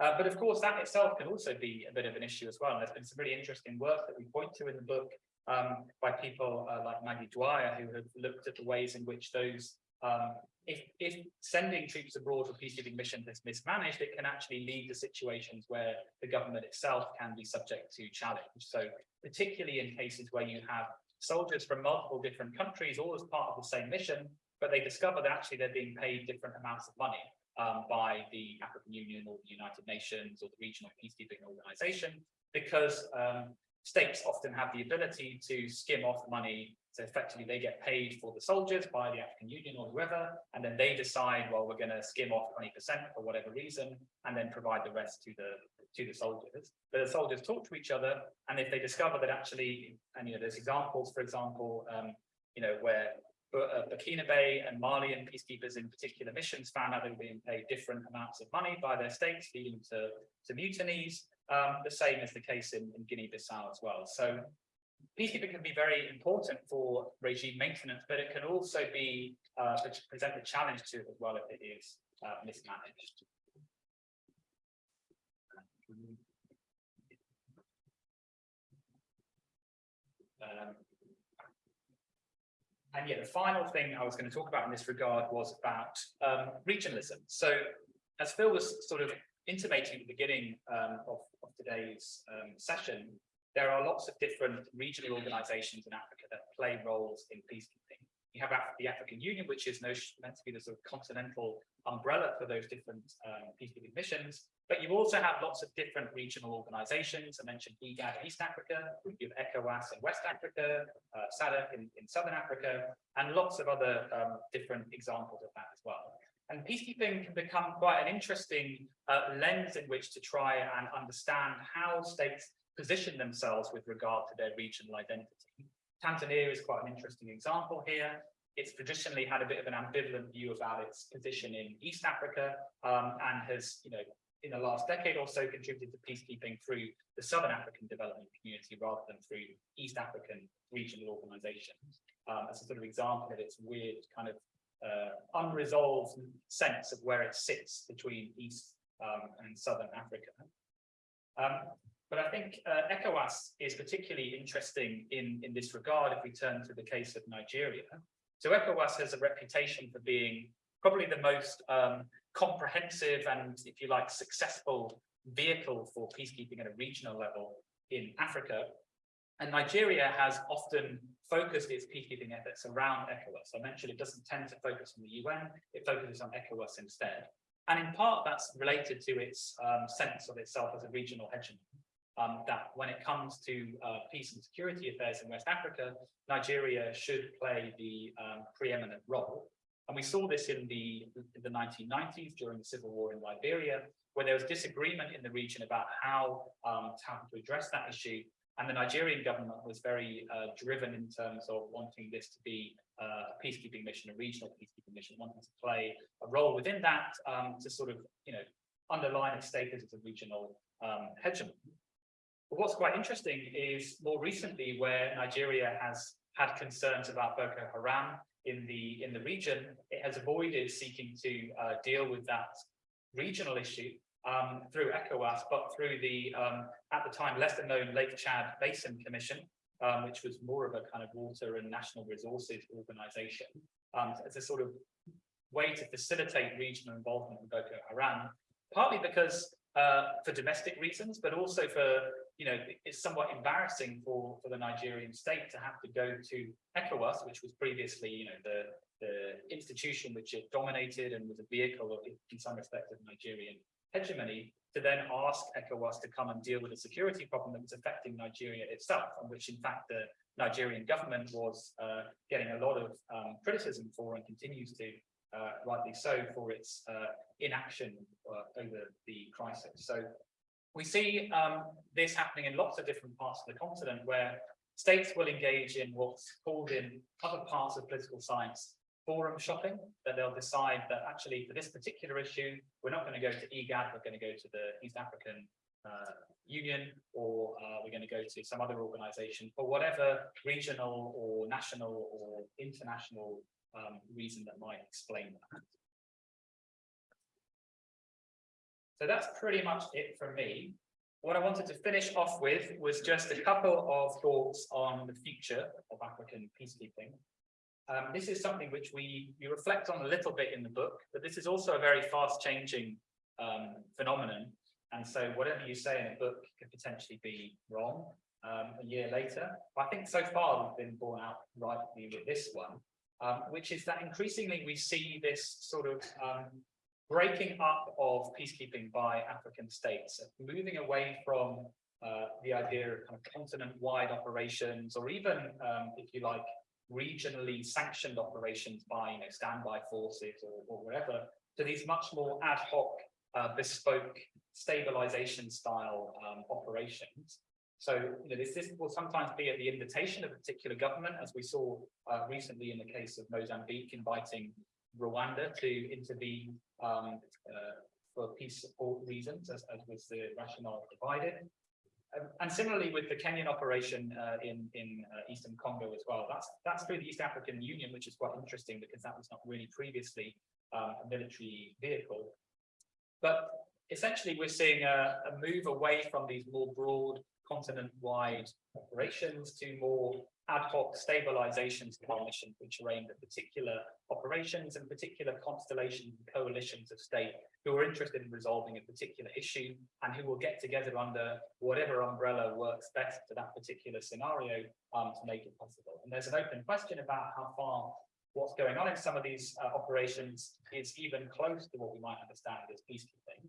Uh, but of course, that itself can also be a bit of an issue as well. And there's been some really interesting work that we point to in the book um, by people uh, like Maggie Dwyer, who have looked at the ways in which those, um, if, if sending troops abroad for peacekeeping missions is mismanaged, it can actually lead to situations where the government itself can be subject to challenge. So particularly in cases where you have soldiers from multiple different countries, all as part of the same mission, but they discover that actually they're being paid different amounts of money um, by the African Union or the United Nations or the regional peacekeeping organization, because um, states often have the ability to skim off money. So effectively they get paid for the soldiers by the African Union or whoever, and then they decide, well, we're going to skim off 20% for whatever reason, and then provide the rest to the to the soldiers. But the soldiers talk to each other, and if they discover that actually, and you know, there's examples, for example, um, you know, where uh, Burkinabe and Malian peacekeepers in particular missions found out they were being paid different amounts of money by their states, leading to, to mutinies. Um, the same is the case in, in Guinea-Bissau as well. So peacekeeping can be very important for regime maintenance, but it can also be uh, present a challenge to it as well if it is uh, mismanaged. Um, and yeah, the final thing I was going to talk about in this regard was about um, regionalism. So as Phil was sort of intimating at the beginning um, of, of, today's um, session, there are lots of different regional organizations in Africa that play roles in peacekeeping. You have the African Union, which is meant to be the sort of continental umbrella for those different um, peacekeeping missions. But you also have lots of different regional organizations. I mentioned IGAD in East Africa, you have ECOWAS in West Africa, uh, SADC in, in Southern Africa, and lots of other um, different examples of that as well. And peacekeeping can become quite an interesting uh, lens in which to try and understand how states position themselves with regard to their regional identity. Tanzania is quite an interesting example here. It's traditionally had a bit of an ambivalent view about its position in East Africa um, and has, you know, in the last decade or so contributed to peacekeeping through the Southern African Development Community rather than through East African regional organizations. Um, as a sort of example of its weird kind of uh, unresolved sense of where it sits between East um, and southern Africa. Um, but I think uh, ECOWAS is particularly interesting in, in this regard if we turn to the case of Nigeria. So ECOWAS has a reputation for being probably the most um, comprehensive and, if you like, successful vehicle for peacekeeping at a regional level in Africa. And Nigeria has often focused its peacekeeping efforts around ECOWAS. I mentioned it doesn't tend to focus on the UN, it focuses on ECOWAS instead. And in part, that's related to its um, sense of itself as a regional hegemon. Um, that when it comes to uh, peace and security affairs in West Africa, Nigeria should play the um, preeminent role. And we saw this in the, in the 1990s during the civil war in Liberia, where there was disagreement in the region about how, um, how to address that issue. And the Nigerian government was very uh, driven in terms of wanting this to be uh, a peacekeeping mission, a regional peacekeeping mission, wanting to play a role within that um, to sort of, you know, underline its status as a regional um, hegemon. But what's quite interesting is more recently where Nigeria has had concerns about Boko Haram in the in the region, it has avoided seeking to uh, deal with that regional issue um, through ECOWAS, but through the, um, at the time, lesser known Lake Chad Basin Commission, um, which was more of a kind of water and national resources organization, um, as a sort of way to facilitate regional involvement in Boko Haram, partly because uh, for domestic reasons, but also for, you know, it's somewhat embarrassing for, for the Nigerian state to have to go to ECOWAS, which was previously, you know, the, the institution which it dominated and was a vehicle of, in some respects, of Nigerian hegemony to then ask ECOWAS to come and deal with a security problem that was affecting Nigeria itself, and which in fact the Nigerian government was uh, getting a lot of um, criticism for and continues to, uh, rightly so, for its uh, inaction uh, over the crisis. So we see um, this happening in lots of different parts of the continent where states will engage in what's called in other parts of political science forum shopping, that they'll decide that actually for this particular issue, we're not going to go to IGAD, we're going to go to the East African uh, Union, or uh, we're going to go to some other organization for whatever regional or national or international um, reason that might explain that. So that's pretty much it from me. What I wanted to finish off with was just a couple of thoughts on the future of African peacekeeping. Um, this is something which we, we reflect on a little bit in the book, but this is also a very fast changing um, phenomenon. And so whatever you say in a book could potentially be wrong um, a year later. I think so far we've been borne out rightly with this one, um, which is that increasingly we see this sort of um, breaking up of peacekeeping by African states, moving away from uh, the idea of kind of continent-wide operations, or even, um, if you like, regionally sanctioned operations by you know, standby forces or, or whatever to these much more ad hoc, uh, bespoke stabilization style um, operations. So you know, this, this will sometimes be at the invitation of a particular government, as we saw uh, recently in the case of Mozambique, inviting Rwanda to intervene um, uh, for peace support reasons, as, as was the rationale provided. Um, and similarly with the Kenyan operation uh, in in uh, Eastern Congo as well. That's that's through the East African Union, which is quite interesting because that was not really previously um, a military vehicle. But essentially, we're seeing a, a move away from these more broad continent-wide operations to more ad hoc stabilizations coalitions, which are aimed at particular operations and particular constellations and coalitions of state who are interested in resolving a particular issue and who will get together under whatever umbrella works best for that particular scenario um, to make it possible. And there's an open question about how far what's going on in some of these uh, operations is even close to what we might understand as peacekeeping.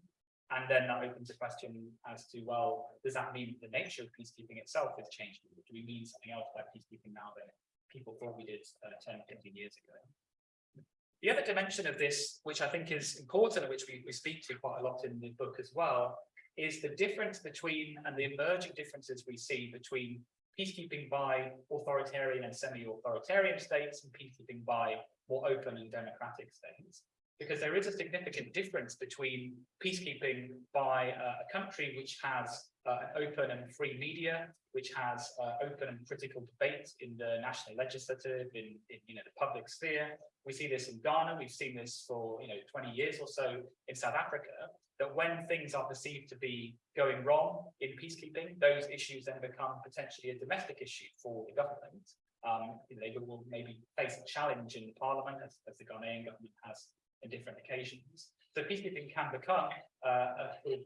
And then that opens a question as to, well, does that mean the nature of peacekeeping itself is changing? Do we mean something else by peacekeeping now than people thought we did uh, 10, 15 years ago? The other dimension of this, which I think is important, which we, we speak to quite a lot in the book as well, is the difference between and the emerging differences we see between peacekeeping by authoritarian and semi-authoritarian states and peacekeeping by more open and democratic states. Because there is a significant difference between peacekeeping by a country which has uh, an open and free media, which has uh, open and critical debate in the national legislative, in, in you know the public sphere. We see this in Ghana. We've seen this for you know 20 years or so in South Africa. That when things are perceived to be going wrong in peacekeeping, those issues then become potentially a domestic issue for the government. Um, you know, they will maybe face a challenge in Parliament, as, as the Ghanaian government has in different occasions. So peacekeeping can become uh, a sort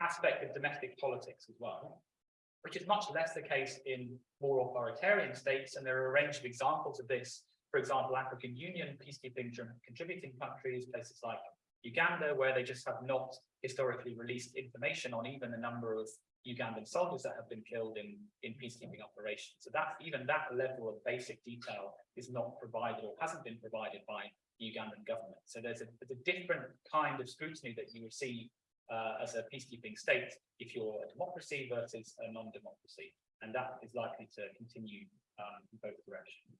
aspect of domestic politics as well, which is much less the case in more authoritarian states. And there are a range of examples of this. For example, African Union peacekeeping contributing countries, places like Uganda, where they just have not historically released information on even the number of Ugandan soldiers that have been killed in, in peacekeeping operations. So that even that level of basic detail is not provided or hasn't been provided by the Ugandan government. So there's a, there's a different kind of scrutiny that you receive uh, as a peacekeeping state if you're a democracy versus a non-democracy. And that is likely to continue um, in both directions.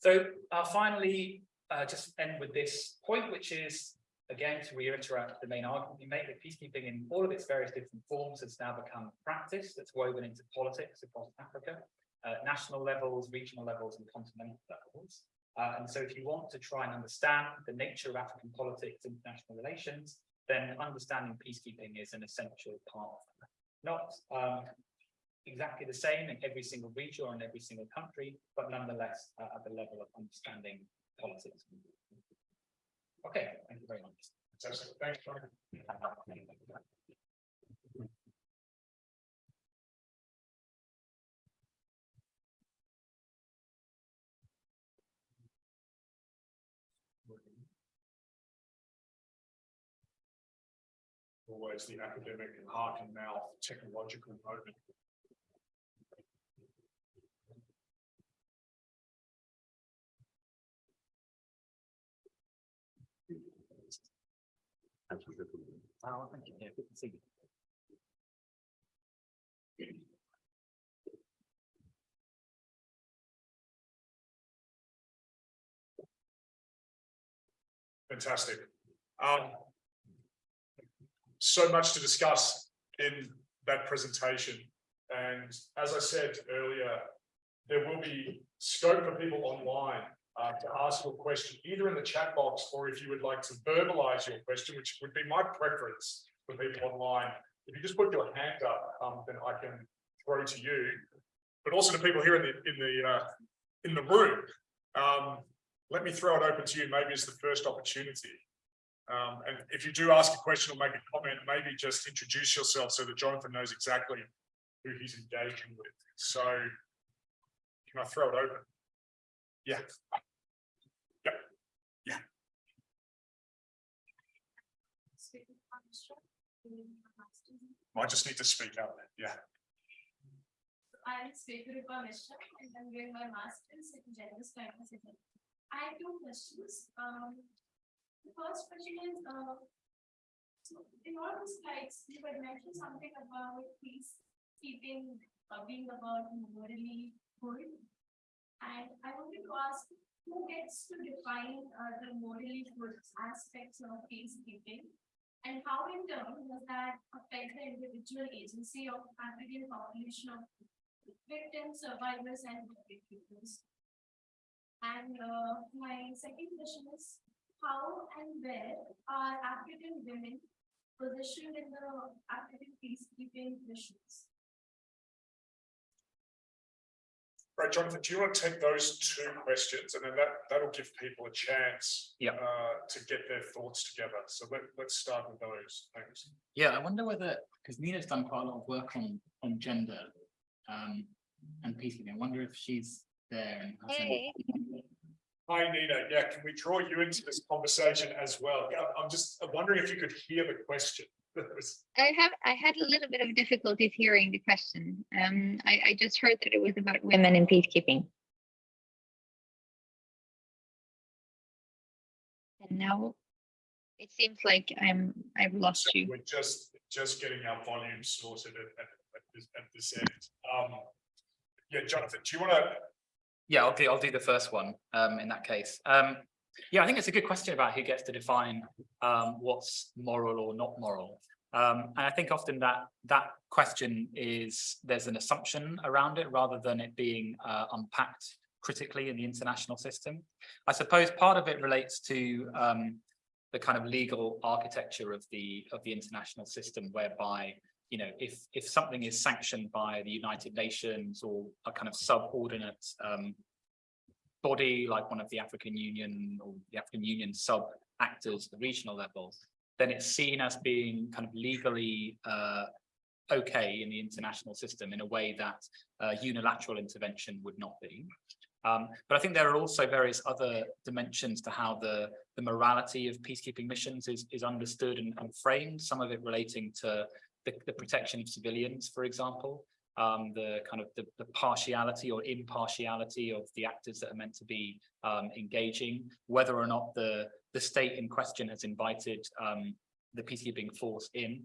So uh, finally, uh, just end with this point, which is, again, to reiterate the main argument we make that peacekeeping in all of its various different forms has now become practice that's woven into politics across Africa, uh, national levels, regional levels, and continental levels. Uh, and so if you want to try and understand the nature of African politics, and international relations, then understanding peacekeeping is an essential part of that. Not um, exactly the same in every single region or in every single country, but nonetheless uh, at the level of understanding politics. Okay, thank you very much. Fantastic. Thanks, John. Always the academic and heart and mouth technological moment. Oh, thank you. Yeah, good to see you. Fantastic. Um, so much to discuss in that presentation. And as I said earlier, there will be scope for people online uh, to ask your question, either in the chat box or if you would like to verbalize your question, which would be my preference for people online. If you just put your hand up, um, then I can throw to you, but also to people here in the in the uh, in the room. Um, let me throw it open to you, maybe as the first opportunity. Um, and if you do ask a question or make a comment, maybe just introduce yourself so that Jonathan knows exactly who he's engaging with. So can I throw it open? Yeah. Yep. Yeah. I just need to speak out there. Yeah. I am Sweturupa Mishra and I'm doing my master's in gender studies. I have two questions. Um, the first question is, uh, in all the slides, you had mentioned something about peacekeeping uh, being about morally good. And I wanted to ask, who gets to define uh, the morally good aspects of peacekeeping? And how in turn does that affect the individual agency of African population of victims, survivors, and victims? And uh, my second question is, how and where are African women positioned in the African peacekeeping missions? Right, Jonathan, do you want to take those two questions and then that, that'll give people a chance Yeah. uh, to get their thoughts together. So let, let's start with those. Thanks. Yeah, I wonder whether, because Nina's done quite a lot of work on, on gender um, and peacekeeping. I wonder if she's there. and has any- Hi, Nina. Yeah, can we draw you into this conversation as well? Yeah, I'm just wondering if you could hear the question. [laughs] I have, I had a little bit of difficulties hearing the question. Um, I, I just heard that it was about women in peacekeeping. And now it seems like I'm, I've lost you. We're just, just getting our volume sorted at, at, at this, at this end. Um, yeah, Jonathan, do you want to Yeah, I'll do, I'll do the first one um, in that case. Um, yeah, I think it's a good question about who gets to define um, what's moral or not moral. Um, and I think often that that question is there's an assumption around it rather than it being uh, unpacked critically in the international system. I suppose part of it relates to um, the kind of legal architecture of the of the international system whereby you know if if something is sanctioned by the United Nations or a kind of subordinate um, body like one of the African Union or the African Union sub actors at the regional level, then it's seen as being kind of legally uh, okay in the international system in a way that uh, unilateral intervention would not be. Um, but I think there are also various other dimensions to how the, the morality of peacekeeping missions is, is understood and, and framed, some of it relating to the, the protection of civilians, for example, um, the kind of the, the partiality or impartiality of the actors that are meant to be um, engaging, whether or not the, the state in question has invited um, the peacekeeping force in.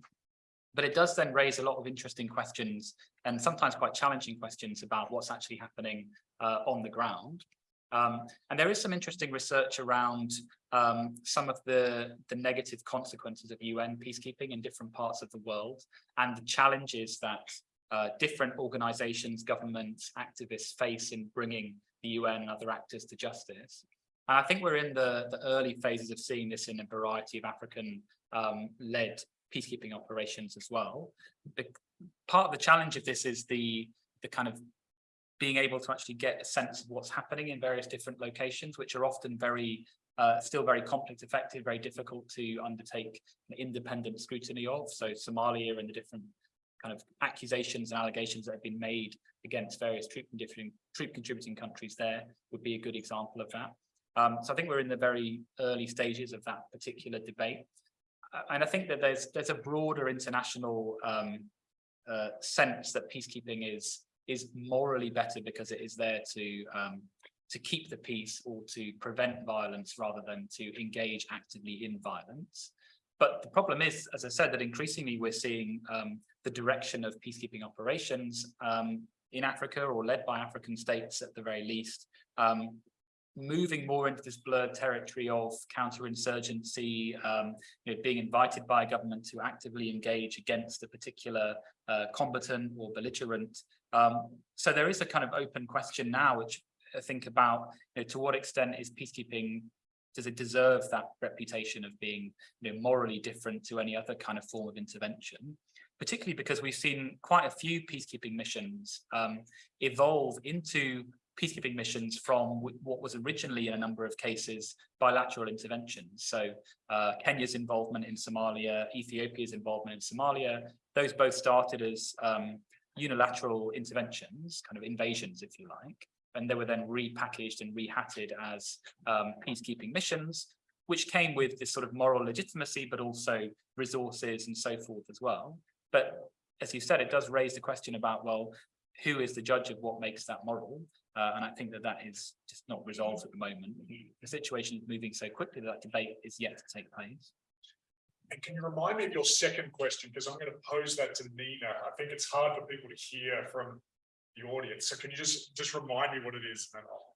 But it does then raise a lot of interesting questions and sometimes quite challenging questions about what's actually happening uh, on the ground. Um, and there is some interesting research around um, some of the, the negative consequences of UN peacekeeping in different parts of the world and the challenges that uh, different organizations, governments, activists face in bringing the UN and other actors to justice. And I think we're in the, the early phases of seeing this in a variety of African um, led peacekeeping operations as well. The, part of the challenge of this is the, the kind of being able to actually get a sense of what's happening in various different locations, which are often very, uh, still very complex, affected, very difficult to undertake independent scrutiny of. So Somalia and the different kind of accusations and allegations that have been made against various troop, troop contributing countries there would be a good example of that. Um, so I think we're in the very early stages of that particular debate. Uh, and I think that there's there's a broader international um, uh, sense that peacekeeping is is morally better because it is there to um, to keep the peace or to prevent violence rather than to engage actively in violence. But the problem is, as I said, that increasingly we're seeing um, the direction of peacekeeping operations um, in Africa or led by African states at the very least, um, moving more into this blurred territory of counterinsurgency, um, you know, being invited by a government to actively engage against a particular uh, combatant or belligerent. Um, so there is a kind of open question now, which I think about you know, to what extent is peacekeeping does it deserve that reputation of being you know, morally different to any other kind of form of intervention? Particularly because we've seen quite a few peacekeeping missions um, evolve into peacekeeping missions from what was originally in a number of cases bilateral interventions. So uh, Kenya's involvement in Somalia, Ethiopia's involvement in Somalia, those both started as um, unilateral interventions, kind of invasions, if you like and they were then repackaged and rehatted as um, peacekeeping missions, which came with this sort of moral legitimacy, but also resources and so forth as well. But as you said, it does raise the question about, well, who is the judge of what makes that moral? Uh, and I think that that is just not resolved at the moment. The situation is moving so quickly that, that debate is yet to take place. And can you remind me of your second question? Because I'm going to pose that to Nina. I think it's hard for people to hear from the audience. So can you just, just remind me what it is? and then I'll-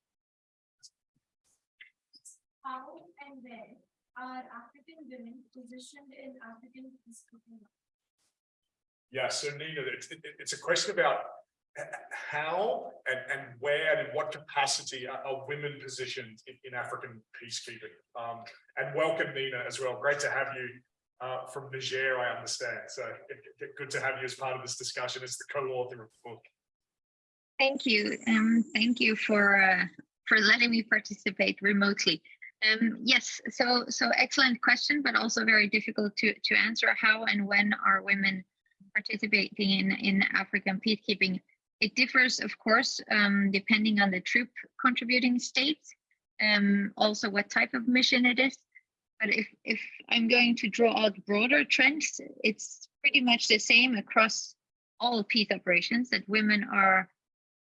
How and where are African women positioned in African peacekeeping? Yeah, so Nina, it's, it- it's a question about how and, and where and in what capacity are, are women positioned in, in African peacekeeping? Um, and welcome Nina as well. Great to have you uh, from Niger, I understand. So good to have you as part of this discussion as the co-author of the book. Thank you. Um, thank you for uh, for letting me participate remotely. Um, yes, so so excellent question, but also very difficult to to answer. How and when are women participating in in African peacekeeping? It differs, of course, um, depending on the troop contributing states, um, also what type of mission it is. But if if I'm going to draw out broader trends, it's pretty much the same across all peace operations that women are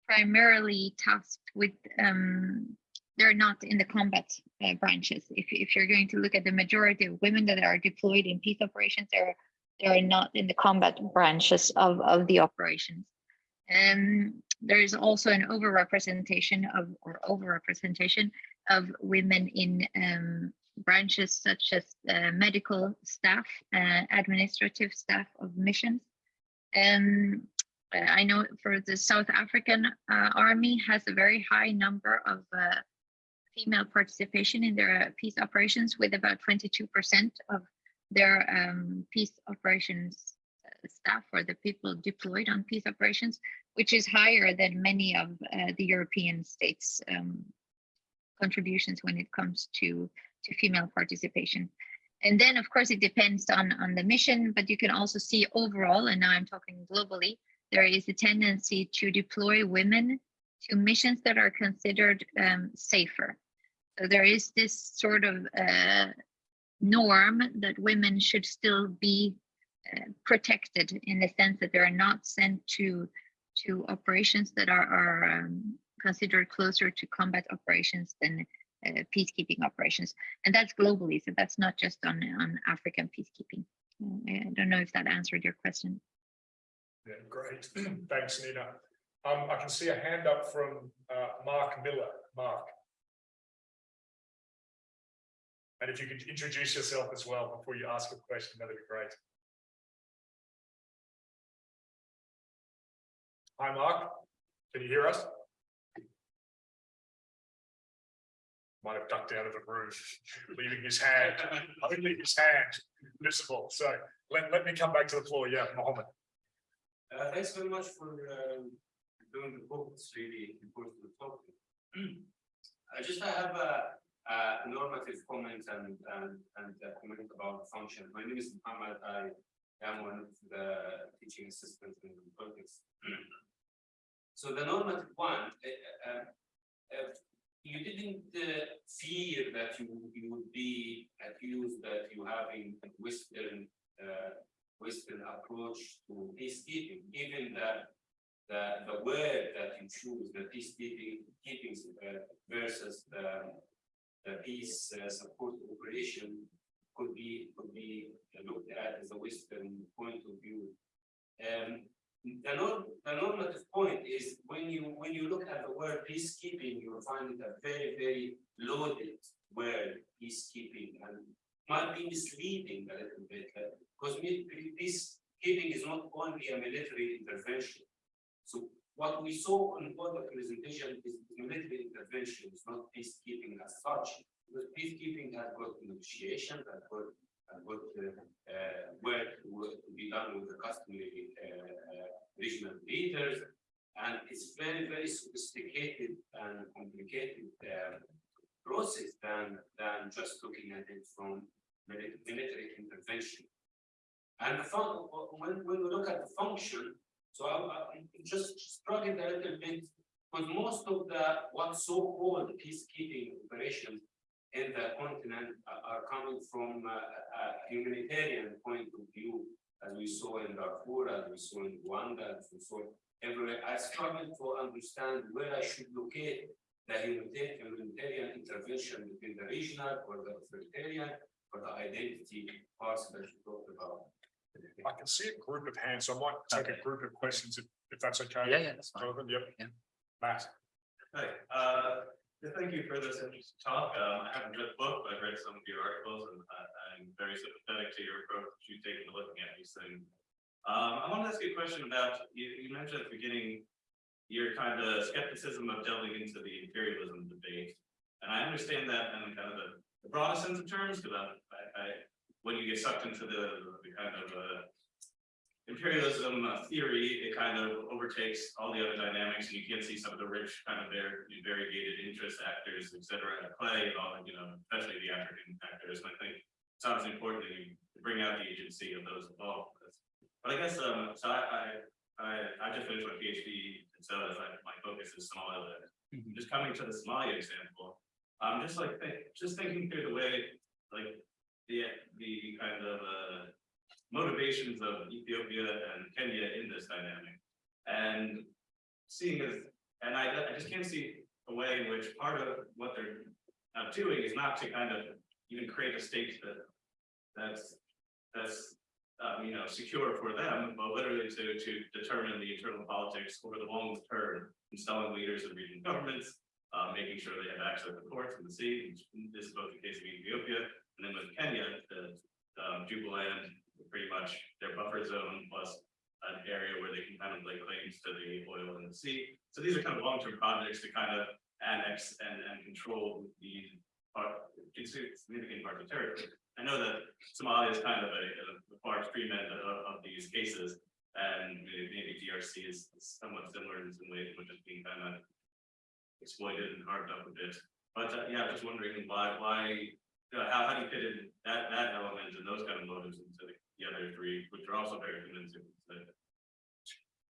primarily tasked with um, they're not in the combat uh, branches. If, if you're going to look at the majority of women that are deployed in peace operations, they're they're not in the combat branches of, of the operations. And there is also an overrepresentation of or overrepresentation of women in um, branches such as uh, medical staff, uh, administrative staff of missions. Um, uh, I know for the South African uh, Army has a very high number of uh, female participation in their peace operations with about 22% of their um, peace operations staff or the people deployed on peace operations, which is higher than many of uh, the European states' um, contributions when it comes to, to female participation. And then, of course, it depends on, on the mission, but you can also see overall, and now I'm talking globally, there is a tendency to deploy women to missions that are considered um, safer. So there is this sort of uh, norm that women should still be uh, protected in the sense that they are not sent to to operations that are, are um, considered closer to combat operations than uh, peacekeeping operations. And that's globally, so that's not just on, on African peacekeeping. Uh, I don't know if that answered your question. Yeah, great. [clears throat] Thanks, Nina. Um, I can see a hand up from uh, Mark Miller. Mark. And if you could introduce yourself as well before you ask a question, that'd be great. Hi, Mark. Can you hear us? Might have ducked out of the room, [laughs] leaving his hand, [laughs] only his hand visible. So let, let me come back to the floor. Yeah, Mohammed. Uh, thanks very much for, um, doing the book, it's really important to talk. [clears throat] I just have a, a normative comment and, and, and a comment about function. My name is Muhammad, I am one of the teaching assistants in the politics. [clears throat] So the normative one, uh, uh, uh, you didn't uh, fear that you, you would be accused that you having a Western, uh, Western approach to peacekeeping, even that the, the word that you choose, the peacekeeping, keeping uh, versus the, the peace uh, support operation could be, could be looked at as a Western point of view. Um, the norm, the normative point is when you, when you look at the word peacekeeping, you'll find it a very, very loaded word, peacekeeping, and might be misleading a little bit, because peacekeeping is not only a military intervention. So what we saw on both the presentation is military intervention, it's not peacekeeping as such. Because peacekeeping has got negotiation, has got, has got uh, uh, work to be done with the customary uh, uh, regional leaders. And it's very, very sophisticated and complicated process than, than just looking at it from military intervention. And when, when we look at the function, so I, I'm just struggling a little bit, because most of the, what so-called peacekeeping operations in the continent are, are coming from uh, a, a humanitarian point of view, as we saw in Darfur, as we saw in Rwanda, as we saw everywhere. I struggle to understand where I should locate the humanitarian, humanitarian intervention between the regional or the authoritarian or the identity parts that you talked about. I can see a group of hands, so I might take a group of questions if, if that's okay. Yeah, yeah, that's fine. Jonathan, yep. Yeah. Matt, Hi, uh, yeah, thank you for this interesting talk. Um, I haven't read the book, but I've read some of your articles and I, I'm very sympathetic to your approach that you've taken to looking at these things. Um, I want to ask you a question about, you, you mentioned at the beginning, your kind of skepticism of delving into the imperialism debate. And I understand that in kind of the, broadest sense of terms, because I, I, when you get sucked into the, the kind of, uh, imperialism uh, theory, it kind of overtakes all the other dynamics, and you can see some of the rich kind of their variegated interest actors, et cetera, at play, and all, you know, especially the African actors, and I think it's obviously important that you bring out the agency of those involved. But I guess, um, so I, I, I, I just finished my PhD, and so like, my focus is Somaliland. Mhm. Just coming to the Somalia example, I'm just like, think- just thinking through the way, like, the, the kind of, uh, motivations of Ethiopia and Kenya in this dynamic. And seeing as, and I, I just can't see a way in which part of what they're doing is not to kind of even create a state that that's, that's, um, you know, secure for them, but literally to, to determine the internal politics over the long term, installing leaders of regional governments, uh, making sure they have access to the ports and the sea. This is both the case of Ethiopia, and then with Kenya, the um, Jubaland, pretty much their buffer zone plus an area where they can kind of lay claims to the oil in the sea. So these are kind of long-term projects to kind of annex and, and control the part, significant parts of territory. I know that Somalia is kind of a, a far extreme end of, of these cases, and maybe DRC is somewhat similar in some ways, which is being kind of exploited and carved up a bit. But uh, yeah, just wondering why, why, uh, how, how do you fit in that, that element and those kind of motives into the, the other three, which are also very convincing.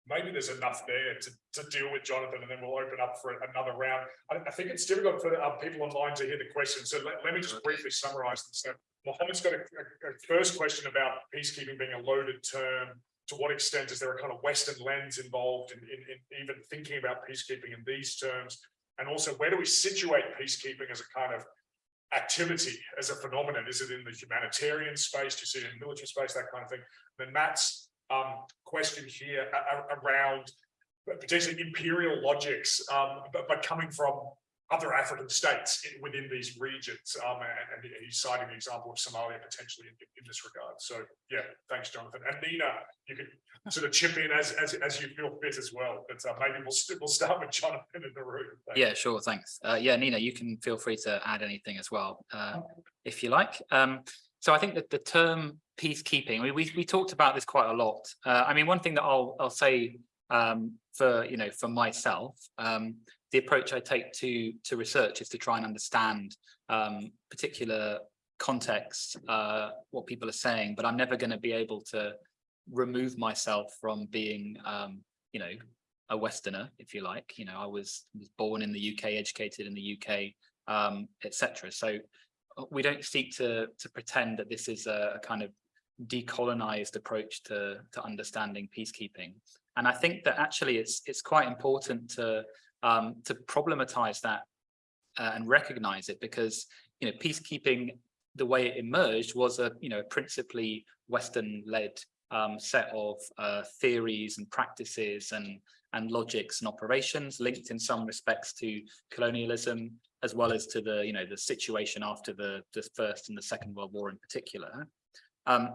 Maybe there's enough there to, to deal with Jonathan, and then we'll open up for another round. I, I think it's difficult for uh, people online to hear the question, so let, let me just briefly summarize them. So Mohammed's got a, a, a first question about peacekeeping being a loaded term. To what extent is there a kind of Western lens involved in, in, in even thinking about peacekeeping in these terms? And also, where do we situate peacekeeping as a kind of activity, as a phenomenon? Is it in the humanitarian space? Do you see it in military space, that kind of thing? Then Matt's um, question here around potentially imperial logics, um, but, but coming from other African states in, within these regions. Um, and, and, he's citing the example of Somalia potentially in, in, this regard. So yeah, thanks, Jonathan. And Nina, you can [laughs] sort of chip in as as, as you feel fit as well. But uh, maybe we'll we we'll start with Jonathan in the room. Thanks. Yeah, sure. Thanks. Uh, yeah, Nina, you can feel free to add anything as well, uh, if you like. Um, so I think that the term peacekeeping, we, we, we talked about this quite a lot. Uh, I mean, one thing that I'll, I'll say um, for, you know, for myself, um, the approach I take to, to research is to try and understand um, particular context, uh, what people are saying, but I'm never going to be able to remove myself from being, um, you know, a Westerner, if you like. You know, I was, was born in the UK, educated in the UK, um, etc. So uh, we don't seek to to pretend that this is a, a kind of decolonized approach to to understanding peacekeeping. And I think that actually it's it's quite important to um, to problematize that uh, and recognize it because you know peacekeeping the way it emerged was a you know principally Western led um, set of uh, theories and practices and and logics and operations linked in some respects to colonialism as well as to the you know the situation after the the first and the second world war in particular. Um,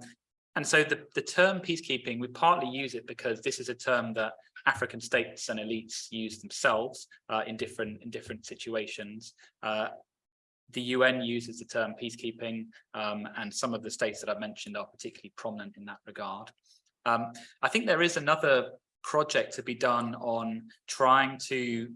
and so the the term peacekeeping we partly use it because this is a term that African states and elites use themselves uh, in different in different situations. Uh, the UN uses the term peacekeeping, um, and some of the states that I've mentioned are particularly prominent in that regard. Um, I think there is another project to be done on trying to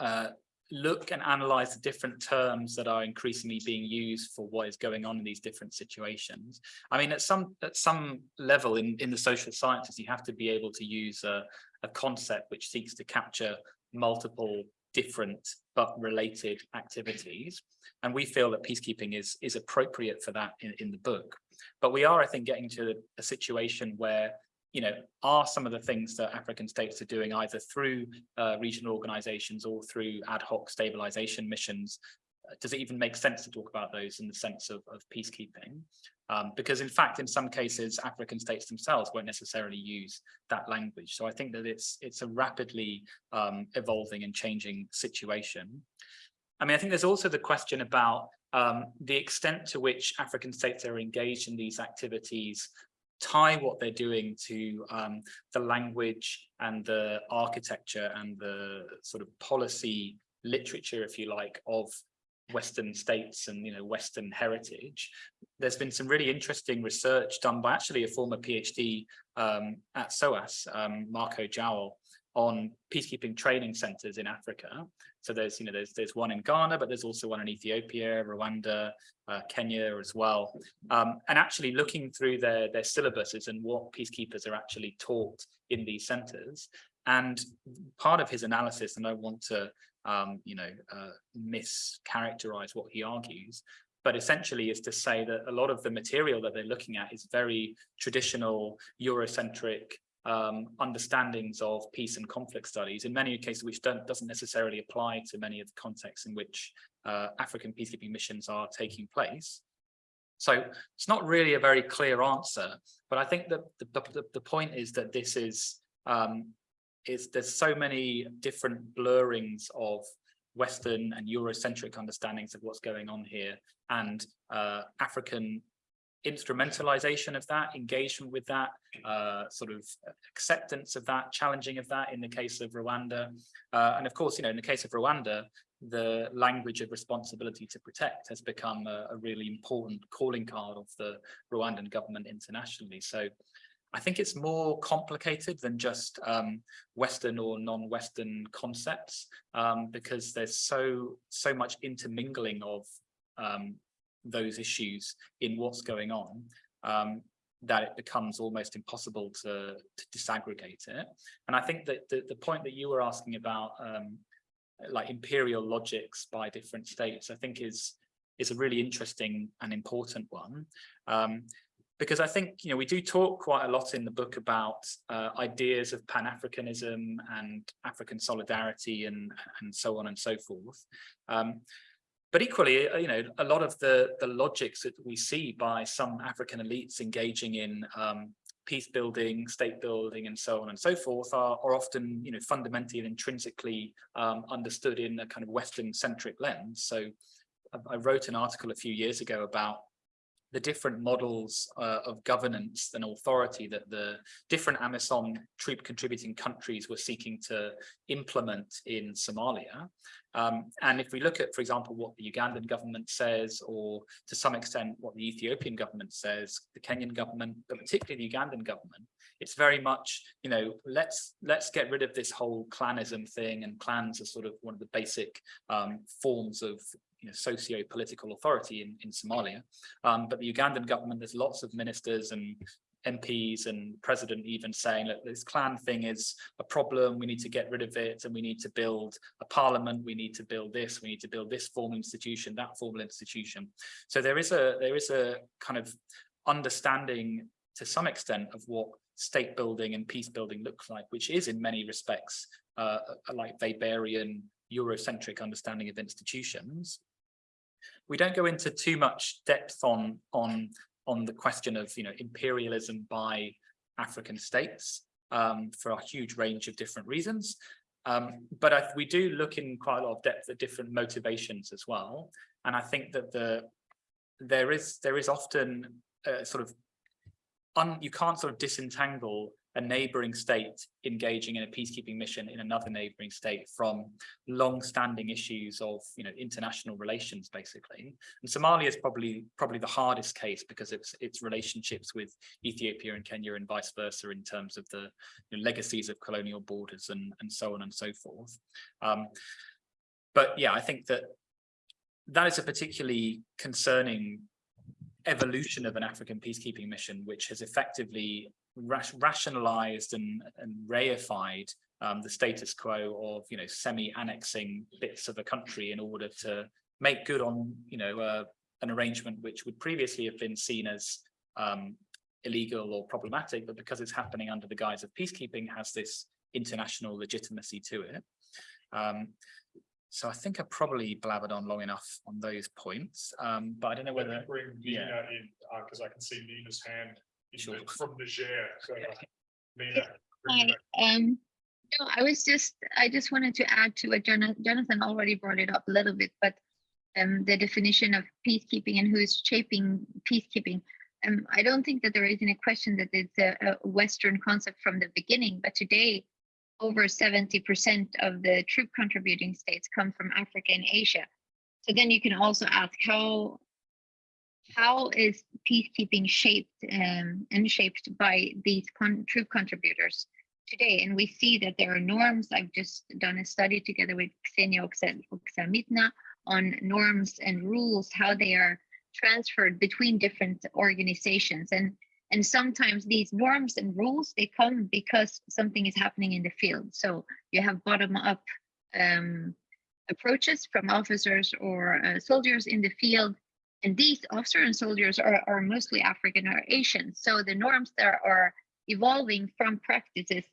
uh, look and analyze the different terms that are increasingly being used for what is going on in these different situations. I mean, at some at some level in, in the social sciences, you have to be able to use a, a concept which seeks to capture multiple different but related activities. And we feel that peacekeeping is, is appropriate for that in, in the book. But we are, I think, getting to a situation where you know, are some of the things that African states are doing either through uh, regional organizations or through ad hoc stabilization missions. Does it even make sense to talk about those in the sense of, of peacekeeping? Um, because in fact, in some cases, African states themselves won't necessarily use that language. So I think that it's it's a rapidly um, evolving and changing situation. I mean, I think there's also the question about um, the extent to which African states are engaged in these activities tie what they're doing to um, the language and the architecture and the sort of policy literature, if you like, of Western states and you know Western heritage. There's been some really interesting research done by actually a former PhD um, at SOAS, um, Marco Jowell, on peacekeeping training centers in Africa. So there's, you know, there's there's one in Ghana, but there's also one in Ethiopia, Rwanda, uh, Kenya as well. Um, and actually looking through their their syllabuses and what peacekeepers are actually taught in these centers. And part of his analysis, and I want to, um, you know, uh, mischaracterize what he argues, but essentially is to say that a lot of the material that they're looking at is very traditional Eurocentric um, understandings of peace and conflict studies in many cases which don't doesn't necessarily apply to many of the contexts in which uh, African peacekeeping missions are taking place. So it's not really a very clear answer, but I think that the, the, the point is that this is, um, is there's so many different blurrings of Western and Eurocentric understandings of what's going on here and uh, African instrumentalization of that, engagement with that, uh, sort of acceptance of that, challenging of that in the case of Rwanda. Uh, and of course, you know, in the case of Rwanda, the language of responsibility to protect has become a, a really important calling card of the Rwandan government internationally. So I think it's more complicated than just um, Western or non-Western concepts um, because there's so so much intermingling of um, those issues in what's going on um, that it becomes almost impossible to, to disaggregate it. And I think that the, the point that you were asking about um, like imperial logics by different states, I think is is a really interesting and important one. Um, because I think, you know, we do talk quite a lot in the book about uh, ideas of Pan-Africanism and African solidarity and, and so on and so forth. Um, but equally, uh, you know, a lot of the, the logics that we see by some African elites engaging in um, peace building, state building, and so on and so forth are, are often, you know, fundamentally and intrinsically um, understood in a kind of Western centric lens. So I wrote an article a few years ago about the different models uh, of governance and authority that the different AMISOM troop contributing countries were seeking to implement in Somalia. Um, and if we look at, for example, what the Ugandan government says, or to some extent what the Ethiopian government says, the Kenyan government, but particularly the Ugandan government, it's very much, you know, let's let's get rid of this whole clanism thing, and clans are sort of one of the basic um, forms of you know, socio-political authority in, in Somalia. Um, but the Ugandan government, there's lots of ministers and MPs and president even saying that this clan thing is a problem, we need to get rid of it, and we need to build a parliament, we need to build this, we need to build this formal institution, that formal institution. So there is a there is a kind of understanding to some extent of what state building and peace building looks like, which is in many respects uh, like Weberian Eurocentric understanding of institutions. We don't go into too much depth on on on the question of you know imperialism by African states um, for a huge range of different reasons. Um, but I, we do look in quite a lot of depth at different motivations as well. And I think that the there is there is often a sort of un, you can't sort of disentangle a neighboring state engaging in a peacekeeping mission in another neighboring state from long-standing issues of you know international relations basically. And Somalia is probably probably the hardest case because it's its relationships with Ethiopia and Kenya and vice versa in terms of the you know, legacies of colonial borders and and so on and so forth. Um, but yeah I think that that is a particularly concerning evolution of an African peacekeeping mission, which has effectively rationalized and, and reified um, the status quo of, you know, semi-annexing bits of a country in order to make good on, you know, uh, an arrangement which would previously have been seen as um, illegal or problematic, but because it's happening under the guise of peacekeeping, has this international legitimacy to it. Um, so I think I probably blabbered on long enough on those points, um, but I don't know whether, bring yeah. Nina in, uh, because I can see Nina's hand in Sure. from Niger, so bring Hi, um, no, I was just, I just wanted to add to what Jonathan, Jonathan already brought it up a little bit, but um, the definition of peacekeeping and who is shaping peacekeeping. Um, I don't think that there is any question that it's a, a Western concept from the beginning, but today over 70% of the troop contributing states come from Africa and Asia. So then you can also ask how how is peacekeeping shaped um, and shaped by these con troop contributors today? And we see that there are norms. I've just done a study together with Kseniya Oksamytna on norms and rules, how they are transferred between different organizations. And, and sometimes these norms and rules, they come because something is happening in the field. So you have bottom up um, approaches from officers or uh, soldiers in the field and these officers and soldiers are, are mostly African or Asian. So the norms that are evolving from practices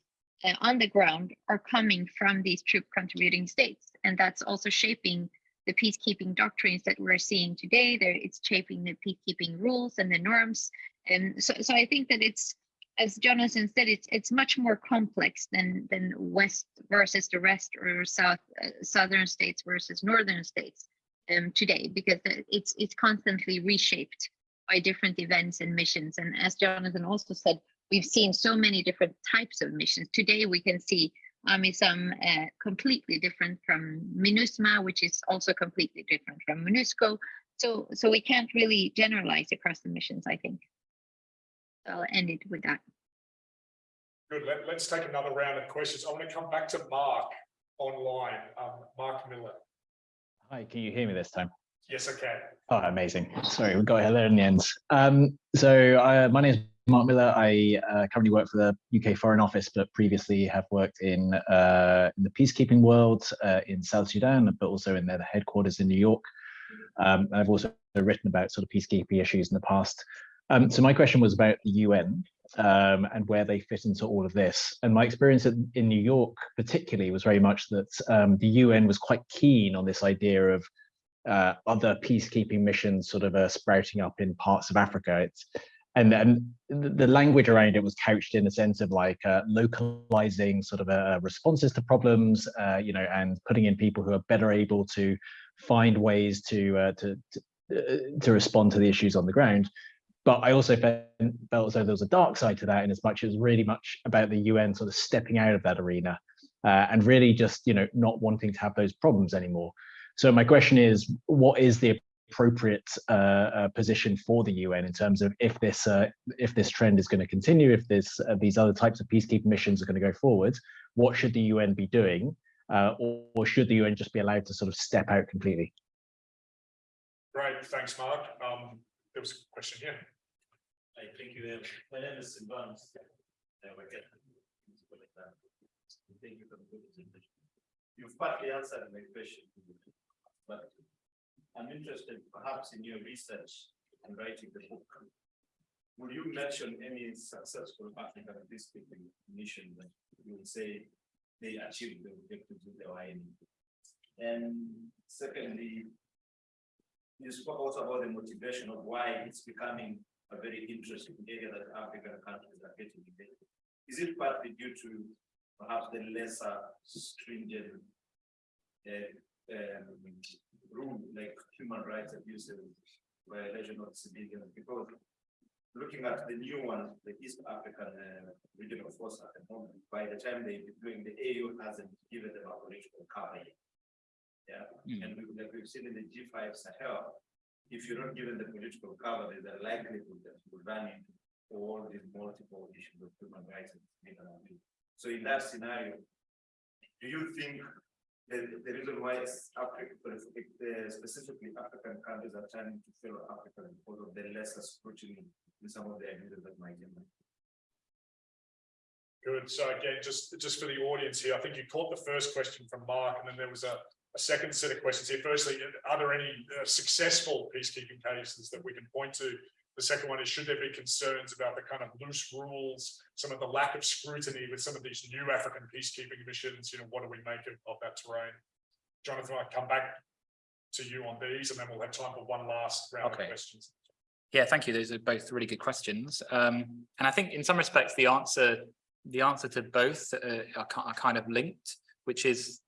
uh, on the ground are coming from these troop contributing states. And that's also shaping the peacekeeping doctrines that we're seeing today. It's shaping the peacekeeping rules and the norms. And so, so I think that it's as Jonathan said, it's it's much more complex than than West versus the rest or South uh, Southern states versus Northern states um, today because it's it's constantly reshaped by different events and missions. And as Jonathan also said, we've seen so many different types of missions. Today we can see AMISOM uh, completely different from MINUSMA, which is also completely different from MONUSCO. So so we can't really generalize across the missions, I think. So I'll end it with that. Good, let, let's take another round of questions. I want to come back to Mark online, um, Mark Miller. Hi, can you hear me this time? Yes, I can. Oh, amazing. Sorry, we got it there in the end. Um, so uh, my name is Mark Miller. I uh, currently work for the UK Foreign Office, but previously have worked in, uh, in the peacekeeping world uh, in South Sudan, but also in their headquarters in New York. Um, I've also written about sort of peacekeeping issues in the past. Um, so my question was about the UN um, and where they fit into all of this. And my experience in, in New York, particularly, was very much that um, the UN was quite keen on this idea of uh, other peacekeeping missions sort of uh, sprouting up in parts of Africa. It's and then the language around it was couched in a sense of like uh, localizing sort of uh, responses to problems, uh, you know, and putting in people who are better able to find ways to uh, to to, to respond to the issues on the ground. But I also felt, as though there was a dark side to that, in as much as really much about the UN sort of stepping out of that arena uh, and really just you know not wanting to have those problems anymore. So my question is, what is the appropriate uh, uh, position for the UN in terms of if this uh, if this trend is going to continue, if this uh, these other types of peacekeeping missions are going to go forward, what should the UN be doing, uh, or, or should the UN just be allowed to sort of step out completely? Great, thanks, Mark. Um, there was a question here. I think you my name is Silvan. Thank you for the good presentation. You've partly answered my question, but I'm interested perhaps in your research and writing the book. Will you mention any successful African peacekeeping mission that you would say they achieved the objectives of the OIN? And secondly, you spoke also about the motivation of why it's becoming a very interesting area that African countries are getting into. Is it partly due to perhaps the lesser stringent uh, um, rule like human rights abuses, violation of civilians? Because looking at the new one, the East African uh, regional force at the moment, by the time they're deploying the AU hasn't given them a political cover yet. Yeah, Mm. and we, like we've seen in the G5 Sahel, if you're not given the political cover, there's a likelihood that you will run into all these multiple issues of human rights. So in that scenario, do you think the, the reason why it's Africa, uh, specifically African countries are turning to fellow African because of the lesser scrutiny in some of the abuses that might emerge? Good. So again, just, just for the audience here, I think you caught the first question from Mark, and then there was a, a second set of questions here. Firstly, are there any uh, successful peacekeeping cases that we can point to? The second one is, should there be concerns about the kind of loose rules, some of the lack of scrutiny with some of these new African peacekeeping missions? You know, what do we make of, of that terrain? Jonathan, I'll come back to you on these, and then we'll have time for one last round Okay. of questions. Yeah, thank you. Those are both really good questions. Um, and I think in some respects, the answer, the answer to both uh, are, are kind of linked, which is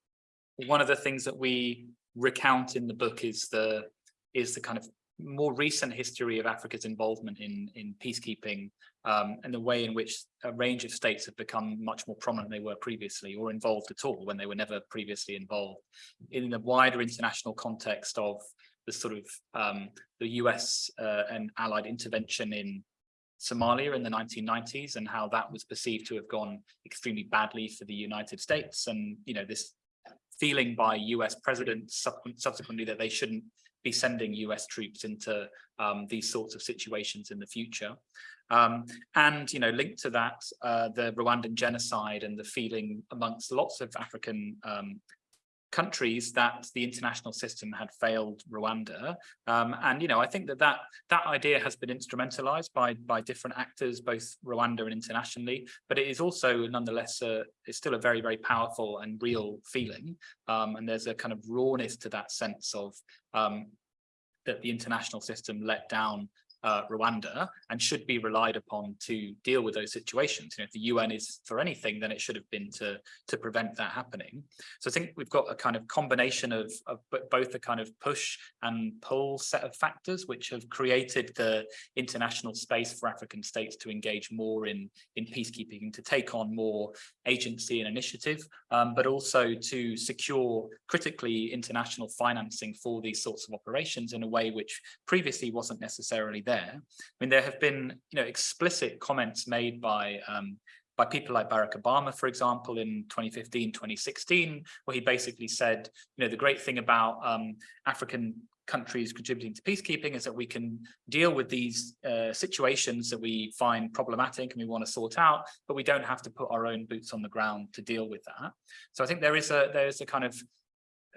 one of the things that we recount in the book is the is the kind of more recent history of Africa's involvement in in peacekeeping um, and the way in which a range of states have become much more prominent than they were previously or involved at all when they were never previously involved. In the wider international context of the sort of um, the US uh, and allied intervention in Somalia in the 1990s and how that was perceived to have gone extremely badly for the United States and you know this feeling by US presidents subsequent- subsequently that they shouldn't be sending US troops into um, these sorts of situations in the future. Um, and, you know, linked to that, uh, the Rwandan genocide and the feeling amongst lots of African um, countries that the international system had failed Rwanda. Um, and, you know, I think that that, that idea has been instrumentalized by, by different actors, both Rwanda and internationally, but it is also nonetheless, uh, it's still a very, very powerful and real feeling. Um, and there's a kind of rawness to that sense of um, that the international system let down uh, Rwanda and should be relied upon to deal with those situations. You know, if the UN is for anything, then it should have been to, to prevent that happening. So I think we've got a kind of combination of, of both a kind of push and pull set of factors, which have created the international space for African states to engage more in, in peacekeeping, and to take on more agency and initiative, um, but also to secure critically international financing for these sorts of operations in a way which previously wasn't necessarily there. I mean, there have been, you know, explicit comments made by um, by people like Barack Obama, for example, in 2015, 2016, where he basically said, you know, the great thing about um, African countries contributing to peacekeeping is that we can deal with these uh, situations that we find problematic and we want to sort out, but we don't have to put our own boots on the ground to deal with that. So I think there is a there is a kind of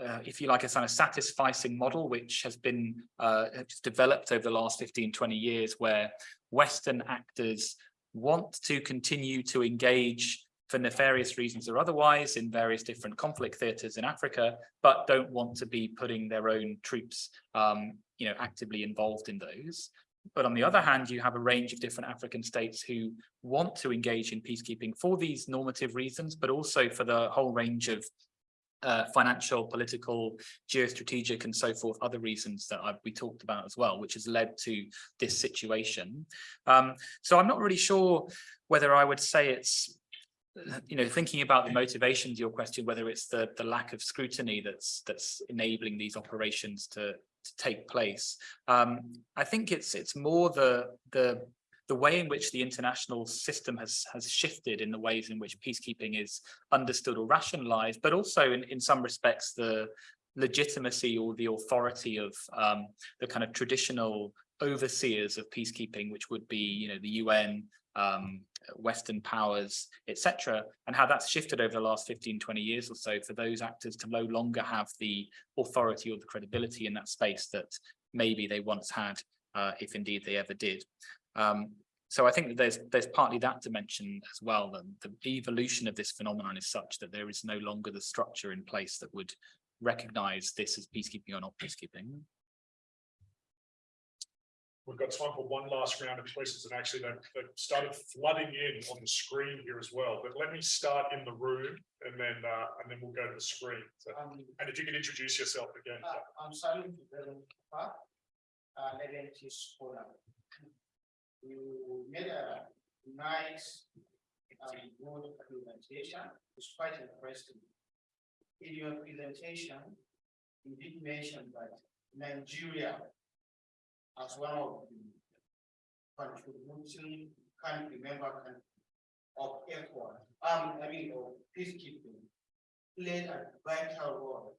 uh, if you like, a kind of satisficing model, which has been uh, developed over the last 15, 20 years, where Western actors want to continue to engage for nefarious reasons or otherwise in various different conflict theaters in Africa, but don't want to be putting their own troops, um, you know, actively involved in those. But on the other hand, you have a range of different African states who want to engage in peacekeeping for these normative reasons, but also for the whole range of uh, financial, political, geostrategic, and so forth, other reasons that I've, we talked about as well, which has led to this situation. Um, so I'm not really sure whether I would say it's, you know, thinking about the motivation to your question, whether it's the the lack of scrutiny that's that's enabling these operations to to take place. Um, I think it's it's more the the the way in which the international system has has shifted in the ways in which peacekeeping is understood or rationalized, but also in, in some respects the legitimacy or the authority of um, the kind of traditional overseers of peacekeeping, which would be, you know, the UN, um, Western powers, etc., and how that's shifted over the last 15, 20 years or so for those actors to no longer have the authority or the credibility in that space that maybe they once had, uh, if indeed they ever did. Um, so I think that there's there's partly that dimension as well. That the evolution of this phenomenon is such that there is no longer the structure in place that would recognize this as peacekeeping or not peacekeeping. We've got time for one last round of questions and actually they've, they've started flooding in on the screen here as well. But let me start in the room and then, uh, and then we'll go to the screen. So, Um, and if you can introduce yourself again. uh, I'm Salim Ibrahim Park, uh, Leventis scholar. You made a nice, um, good presentation, it's quite interesting. In your presentation, you did mention that Nigeria as one of the contributing country member country of ECOWAS, um, I mean, of peacekeeping, played a vital role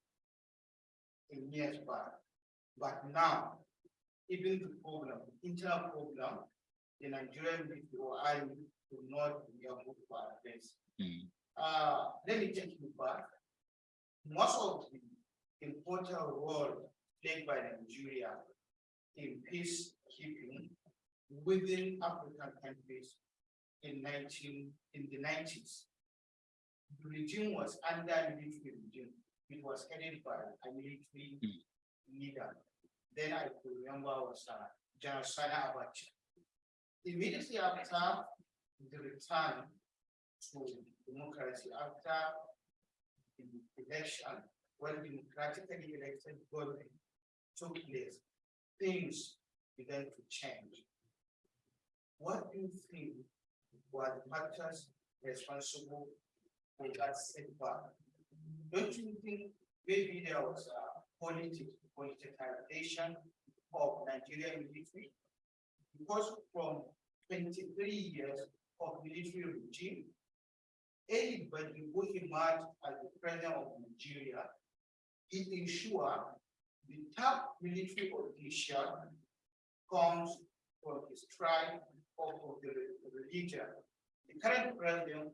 in years back. But now, even the problem, internal problem, the Nigerian army will not be able to address. Hmm. Uh, let me take you back. Most of the important role played by Nigeria in peacekeeping within African countries in nineteen, in the nineties. The regime was under military regime. It was headed by a military leader. Then I could remember was uh, General Sani Abacha. Immediately after the return to democracy, after the election, when democratically elected government took place, things began to change. What do you think were the factors responsible for that setback? Don't you think maybe there was a politics, politicization of Nigerian military? Because from twenty-three years of military regime, anybody who emerged as the president of Nigeria, he ensured the top military official comes from his tribe or from the re- religion. The current president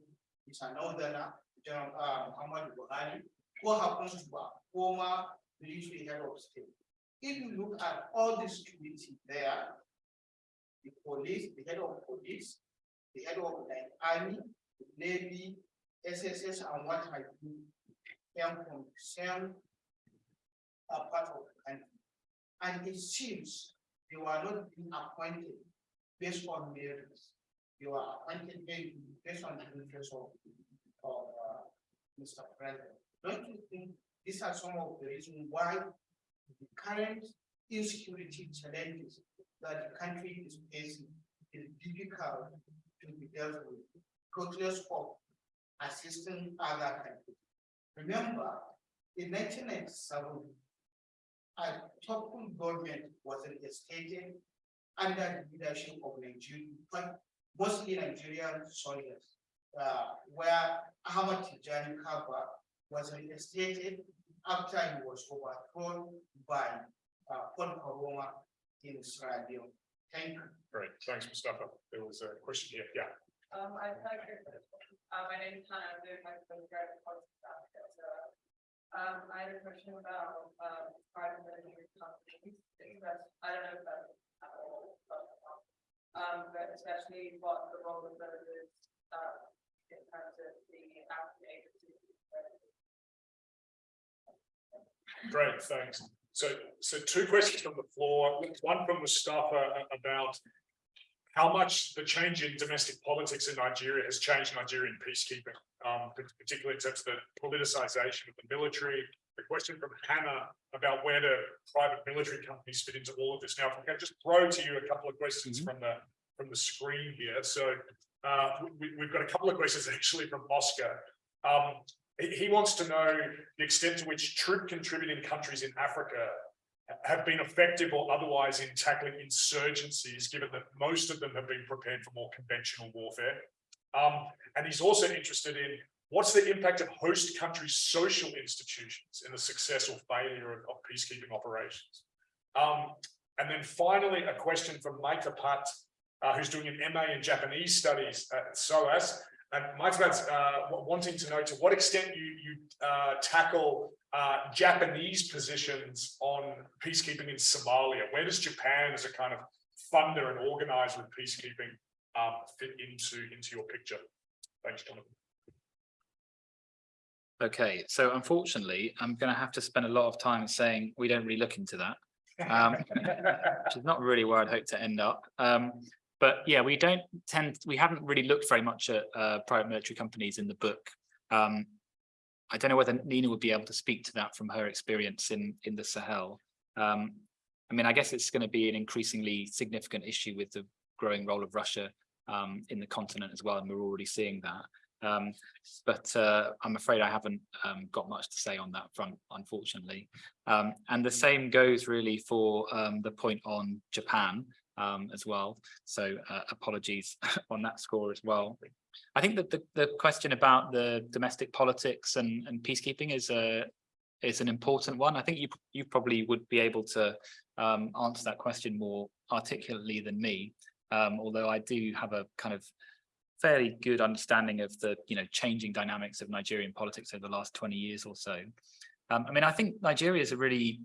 is an northerner, General uh, Muhammad Buhari, who happens to be a former military head of state. If you look at all the security there, the police, the head of police, the head of like army, the navy, SSS, and what have you, came from the same uh, part of the country. And it seems they were not being appointed based on merits. They were appointed based on the interest of, of, uh, Mr. President. Don't you think these are some of the reasons why the current insecurity challenges that the country is facing is difficult to be dealt with, regardless of assisting other countries. Remember, in nineteen ninety-seven, a topple government was instated under the leadership of Nigeria, but mostly Nigerian soldiers. Uh, where Ahmad Tejan Kabbah was reinstated after he was overthrown by uh, Paul Koroma in Sierra Leone. Thank you. Great, thanks, Mustafa. There was a question here, yeah. Um, I like your, uh, my name is Hannah, I'm doing my postgrad in South Africa, so. Um, I had a question about, um, private lending companies, because I don't know if that's at all. but, Um, but especially what the role of those is, uh, in terms of the African agencies. Great, thanks. So, so two questions from the floor, one from Mustafa about how much the change in domestic politics in Nigeria has changed Nigerian peacekeeping, um, particularly in terms of the politicization of the military. The question from Hannah about where do private military companies fit into all of this. Now, if I can just throw to you a couple of questions from the, from the screen here. So uh, we, we've got a couple of questions [laughs] actually from Oscar. Um, he, wants to know the extent to which troop contributing countries in Africa have been effective or otherwise in tackling insurgencies, given that most of them have been prepared for more conventional warfare. Um, and he's also interested in what's the impact of host countries' social institutions in the success or failure of, of peacekeeping operations. Um, and then finally, a question from Maika Pat, uh, who's doing an MA in Japanese studies at SOAS. And Maika's uh, wanting to know to what extent you, you uh, tackle uh, Japanese positions on peacekeeping in Somalia. Where does Japan as a kind of funder and organizer of peacekeeping um, fit into, into your picture? Thanks, Jonathan. Okay, so unfortunately, I'm going to have to spend a lot of time saying we don't really look into that. Um, [laughs] which is not really where I'd hope to end up. Um, but yeah, we don't tend, we haven't really looked very much at uh, private military companies in the book. Um, I don't know whether Nina would be able to speak to that from her experience in in the Sahel. Um, I mean, I guess it's going to be an increasingly significant issue with the growing role of Russia um, in the continent as well, and we're already seeing that. Um, but uh, I'm afraid I haven't um, got much to say on that front, unfortunately. Um, and the same goes really for um, the point on Japan um, as well. So uh, apologies [laughs] on that score as well. I think that the, the question about the domestic politics and, and peacekeeping is a is an important one. I think you you probably would be able to um, answer that question more articulately than me, um, although I do have a kind of fairly good understanding of the you know changing dynamics of Nigerian politics over the last 20 years or so. Um, I mean, I think Nigeria is a really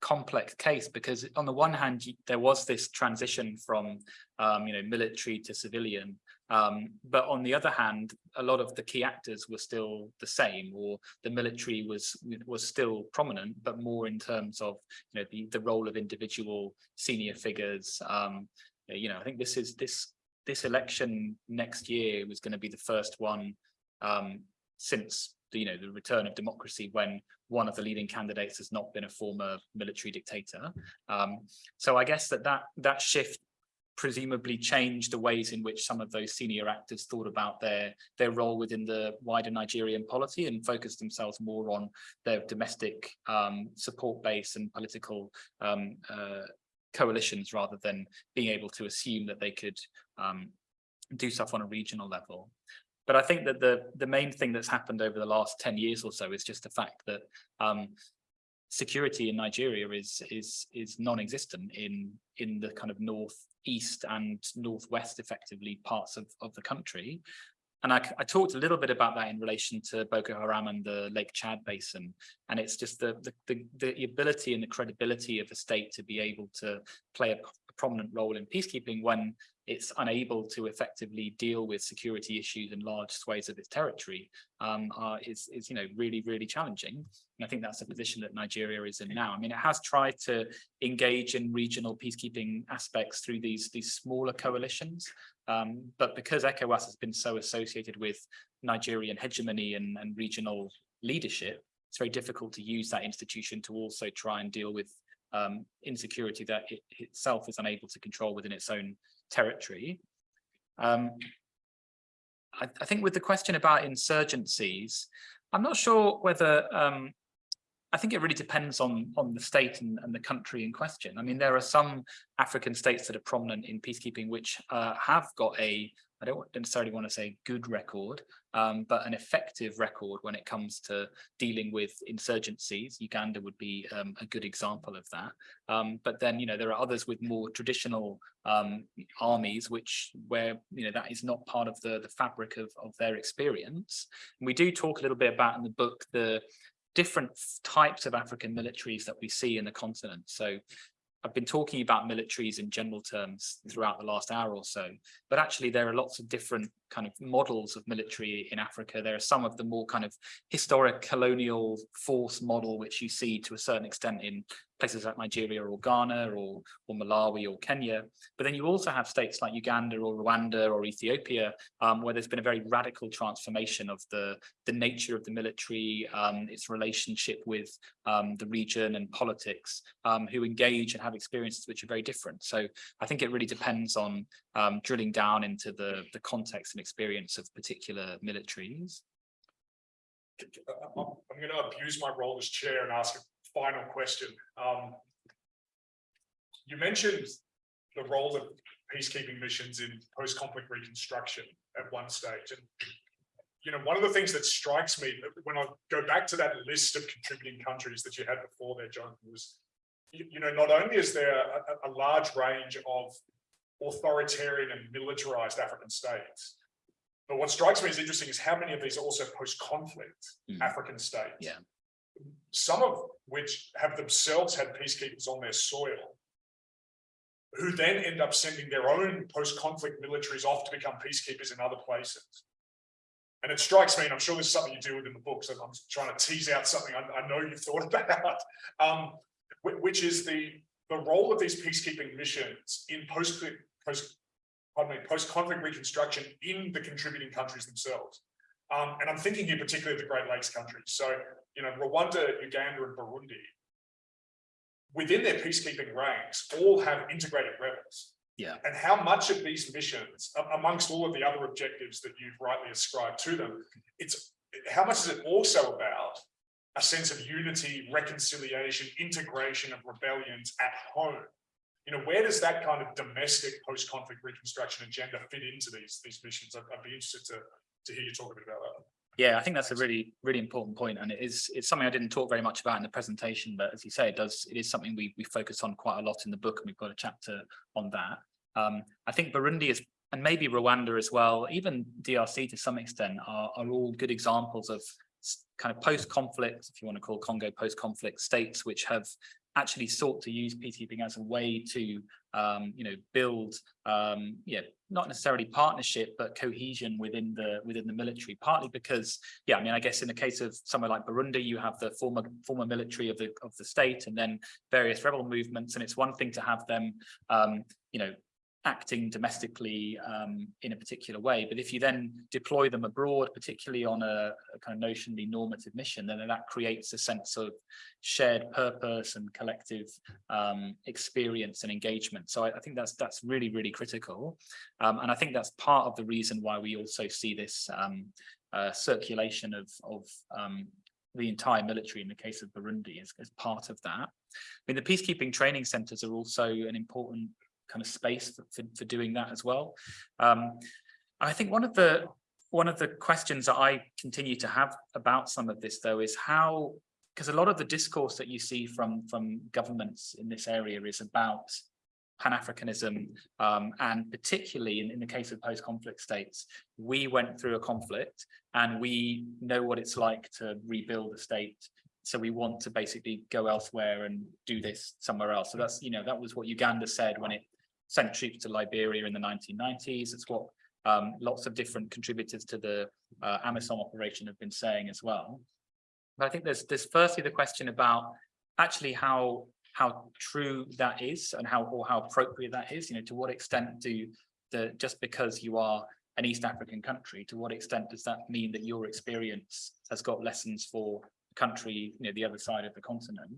complex case because on the one hand, there was this transition from um, you know military to civilian, um, but on the other hand, a lot of the key actors were still the same, or the military was was still prominent, but more in terms of you know the the role of individual senior figures. Um, you know, I think this is this this election next year was going to be the first one um, since the, you know the return of democracy when one of the leading candidates has not been a former military dictator. Um, so I guess that that that shift presumably changed the ways in which some of those senior actors thought about their their role within the wider Nigerian polity and focused themselves more on their domestic um, support base and political um, uh, coalitions rather than being able to assume that they could um, do stuff on a regional level. But I think that the the main thing that's happened over the last 10 years or so is just the fact that um, security in Nigeria is is is non-existent in in the kind of northeast and northwest effectively parts of, of the country. And I, I, talked a little bit about that in relation to Boko Haram and the Lake Chad Basin. And it's just the, the, the, the ability and the credibility of a state to be able to play a prominent role in peacekeeping when it's unable to effectively deal with security issues in large swathes of its territory um, is, is, you know, really, really challenging. And I think that's the position that Nigeria is in now. I mean, it has tried to engage in regional peacekeeping aspects through these, these smaller coalitions. Um, but because ECOWAS has been so associated with Nigerian hegemony and, and regional leadership, it's very difficult to use that institution to also try and deal with um, insecurity that it itself is unable to control within its own territory. Um, I, I, think with the question about insurgencies, I'm not sure whether um, I think it really depends on on the state and, and, the country in question. I mean, there are some African states that are prominent in peacekeeping which uh, have got a I don't necessarily want to say good record, um, but an effective record when it comes to dealing with insurgencies. Uganda would be um, a good example of that. Um, but then, you know, there are others with more traditional um, armies, which where, you know, that is not part of the, the fabric of, of their experience. And we do talk a little bit about in the book the different types of African militaries that we see in the continent. So I've been talking about militaries in general terms throughout the last hour or so, but actually there are lots of different kind of models of military in Africa. There are some of the more kind of historic colonial force model, which you see to a certain extent in places like Nigeria or Ghana or, or Malawi or Kenya. But then you also have states like Uganda or Rwanda or Ethiopia, um, where there's been a very radical transformation of the, the nature of the military, um, its relationship with um, the region and politics, um, who engage and have experiences which are very different. So I think it really depends on um, drilling down into the, the context experience of particular militaries. I'm going to abuse my role as chair and ask a final question. Um, you mentioned the role of peacekeeping missions in post-conflict reconstruction at one stage. And, you know, one of the things that strikes me when I go back to that list of contributing countries that you had before there, John, was, you, you know, not only is there a, a large range of authoritarian and militarized African states, but what strikes me as interesting is how many of these are also post-conflict Mm. African states. Yeah. Some of which have themselves had peacekeepers on their soil. Who then end up sending their own post-conflict militaries off to become peacekeepers in other places. And it strikes me, and I'm sure this is something you deal with in the book, so I'm trying to tease out something I, I know you've thought [laughs] about, um, which is the, the role of these peacekeeping missions in post, post pardon me, post-conflict reconstruction in the contributing countries themselves. Um, and I'm thinking here particularly of the Great Lakes countries. So, you know, Rwanda, Uganda, and Burundi, within their peacekeeping ranks, all have integrated rebels. Yeah. And how much of these missions, amongst all of the other objectives that you've rightly ascribed to them, it's how much is it also about a sense of unity, reconciliation, integration of rebellions at home? You know, where does that kind of domestic post-conflict reconstruction agenda fit into these these missions? I'd, I'd, be interested to to hear you talk a bit about that. Yeah, I think that's a really really important point, and it is it's something I didn't talk very much about in the presentation, but as you say, it does it is something we we focus on quite a lot in the book, and we've got a chapter on that. Um, I think Burundi is and maybe Rwanda as well, even DRC to some extent, are, are all good examples of kind of post-conflict, if you want to call Congo post-conflict states, which have actually sought to use peacekeeping as a way to, um, you know, build, um, yeah, not necessarily partnership, but cohesion within the within the military. Partly because, yeah, I mean, I guess in the case of somewhere like Burundi, you have the former former military of the of the state, and then various rebel movements, and it's one thing to have them, um, you know, acting domestically um, in a particular way. But if you then deploy them abroad, particularly on a, a, kind of notionally normative mission, then that creates a sense of shared purpose and collective um, experience and engagement. So I, I, think that's that's really, really critical. Um, and I think that's part of the reason why we also see this um, uh, circulation of, of um, the entire military in the case of Burundi as, as part of that. I mean, the peacekeeping training centers are also an important kind of space for, for, for doing that as well. Um, I think one of the one of the questions that I continue to have about some of this though is how because a lot of the discourse that you see from from governments in this area is about Pan-Africanism, um, and particularly in, in the case of post-conflict states, we went through a conflict and we know what it's like to rebuild a state so we want to basically go elsewhere and do this somewhere else. So that's, you know, that was what Uganda said when it sent troops to Liberia in the nineteen nineties. It's what um, lots of different contributors to the uh, AMISOM operation have been saying as well. But I think there's there's firstly the question about actually how how true that is and how or how appropriate that is. You know, to what extent do the just because you are an East African country, to what extent does that mean that your experience has got lessons for the country, you know, the other side of the continent?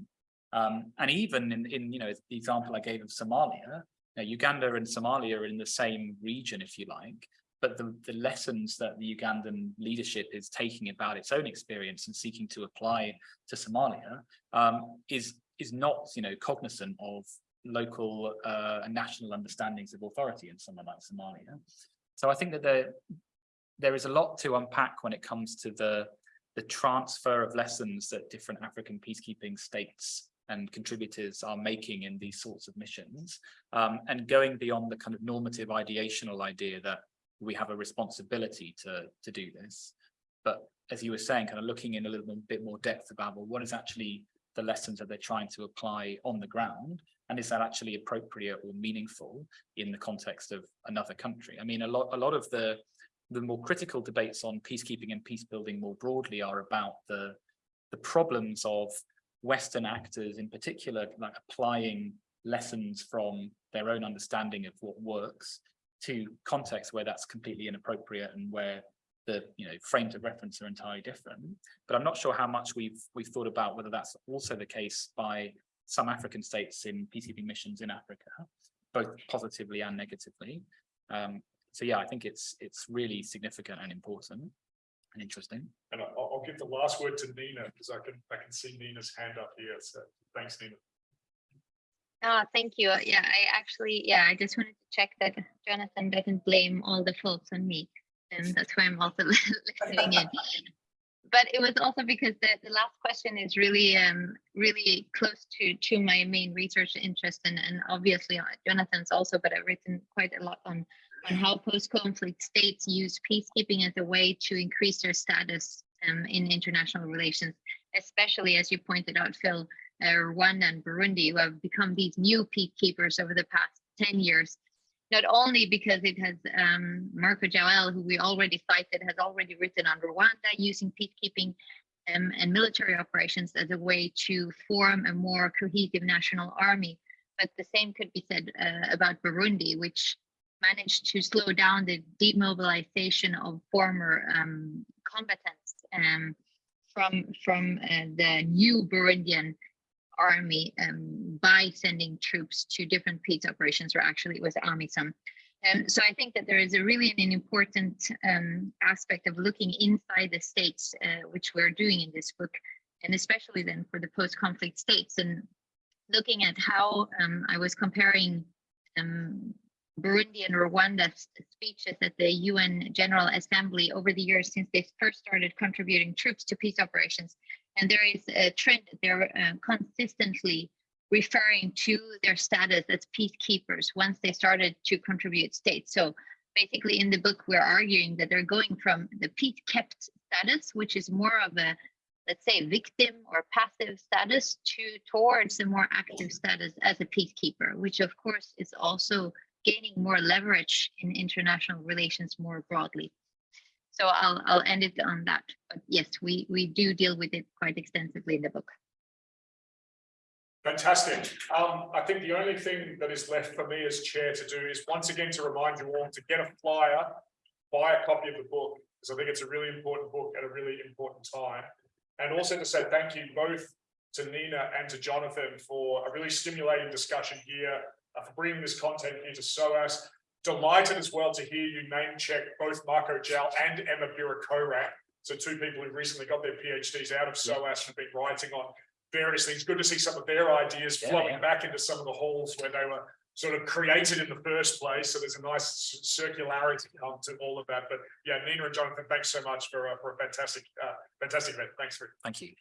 Um, and even in, in, you know, the example I gave of Somalia, know, Uganda and Somalia are in the same region, if you like, but the, the lessons that the Ugandan leadership is taking about its own experience and seeking to apply to Somalia um, is, is not, you know, cognizant of local uh, and national understandings of authority in somewhere like Somalia. So I think that there, there is a lot to unpack when it comes to the, the transfer of lessons that different African peacekeeping states and contributors are making in these sorts of missions um, and going beyond the kind of normative ideational idea that we have a responsibility to, to do this. But as you were saying, kind of looking in a little bit more depth about, well, what is actually the lessons that they're trying to apply on the ground? And is that actually appropriate or meaningful in the context of another country? I mean, a lot, a lot of the, the more critical debates on peacekeeping and peace building more broadly are about the, the problems of Western actors in particular, like applying lessons from their own understanding of what works to contexts where that's completely inappropriate and where the you know frames of reference are entirely different. But I'm not sure how much we've we've thought about whether that's also the case by some African states in peacekeeping missions in Africa, both positively and negatively. Um, so yeah, I think it's it's really significant and important interesting. And I- I'll, I'll give the last word to Nina, because I can, I can see Nina's hand up here, so thanks, Nina. Ah, thank you. Yeah, I actually, yeah, I just wanted to check that Jonathan doesn't blame all the faults on me. And that's why I'm also [laughs] listening in. But it was also because the, the last question is really, um, really close to, to my main research interest and, and obviously uh, Jonathan's also, but I've written quite a lot on, on how post-conflict states use peacekeeping as a way to increase their status um, in international relations, especially as you pointed out, Phil, uh, Rwanda and Burundi, who have become these new peacekeepers over the past 10 years, not only because it has um, Marco Jowell, who we already cited, has already written on Rwanda using peacekeeping um, and military operations as a way to form a more cohesive national army. But the same could be said uh, about Burundi, which managed to slow down the demobilization of former um, combatants um, from from uh, the new Burundian army um, by sending troops to different peace operations, or actually it was AMISOM. Um, so I think that there is a really an important um, aspect of looking inside the states, uh, which we're doing in this book, and especially then for the post-conflict states, and looking at how um, I was comparing um, Burundi and Rwanda's speeches at the UN General Assembly over the years since they first started contributing troops to peace operations. And there is a trend that they're uh, consistently referring to their status as peacekeepers once they started to contribute states. So basically in the book, we're arguing that they're going from the peace kept status, which is more of a, let's say, victim or passive status to towards a more active status as a peacekeeper, which of course is also gaining more leverage in international relations more broadly. So I'll I'll end it on that. But yes, we we do deal with it quite extensively in the book. Fantastic. Um, I think the only thing that is left for me as chair to do is once again to remind you all to get a flyer, buy a copy of the book, because I think it's a really important book at a really important time. And also to say thank you both to Nina and to Jonathan for a really stimulating discussion here, for bringing this content here to SOAS. Delighted as well to hear you name check both Marco Jowell and Emma Birikorang. So two people who recently got their PhDs out of SOAS and been writing on various things. Good to see some of their ideas Yeah, flowing yeah. back into some of the halls where they were sort of created in the first place. So there's a nice circularity come to all of that. But yeah, Nina and Jonathan, thanks so much for, uh, for a fantastic, uh, fantastic event. Thanks for Thank you.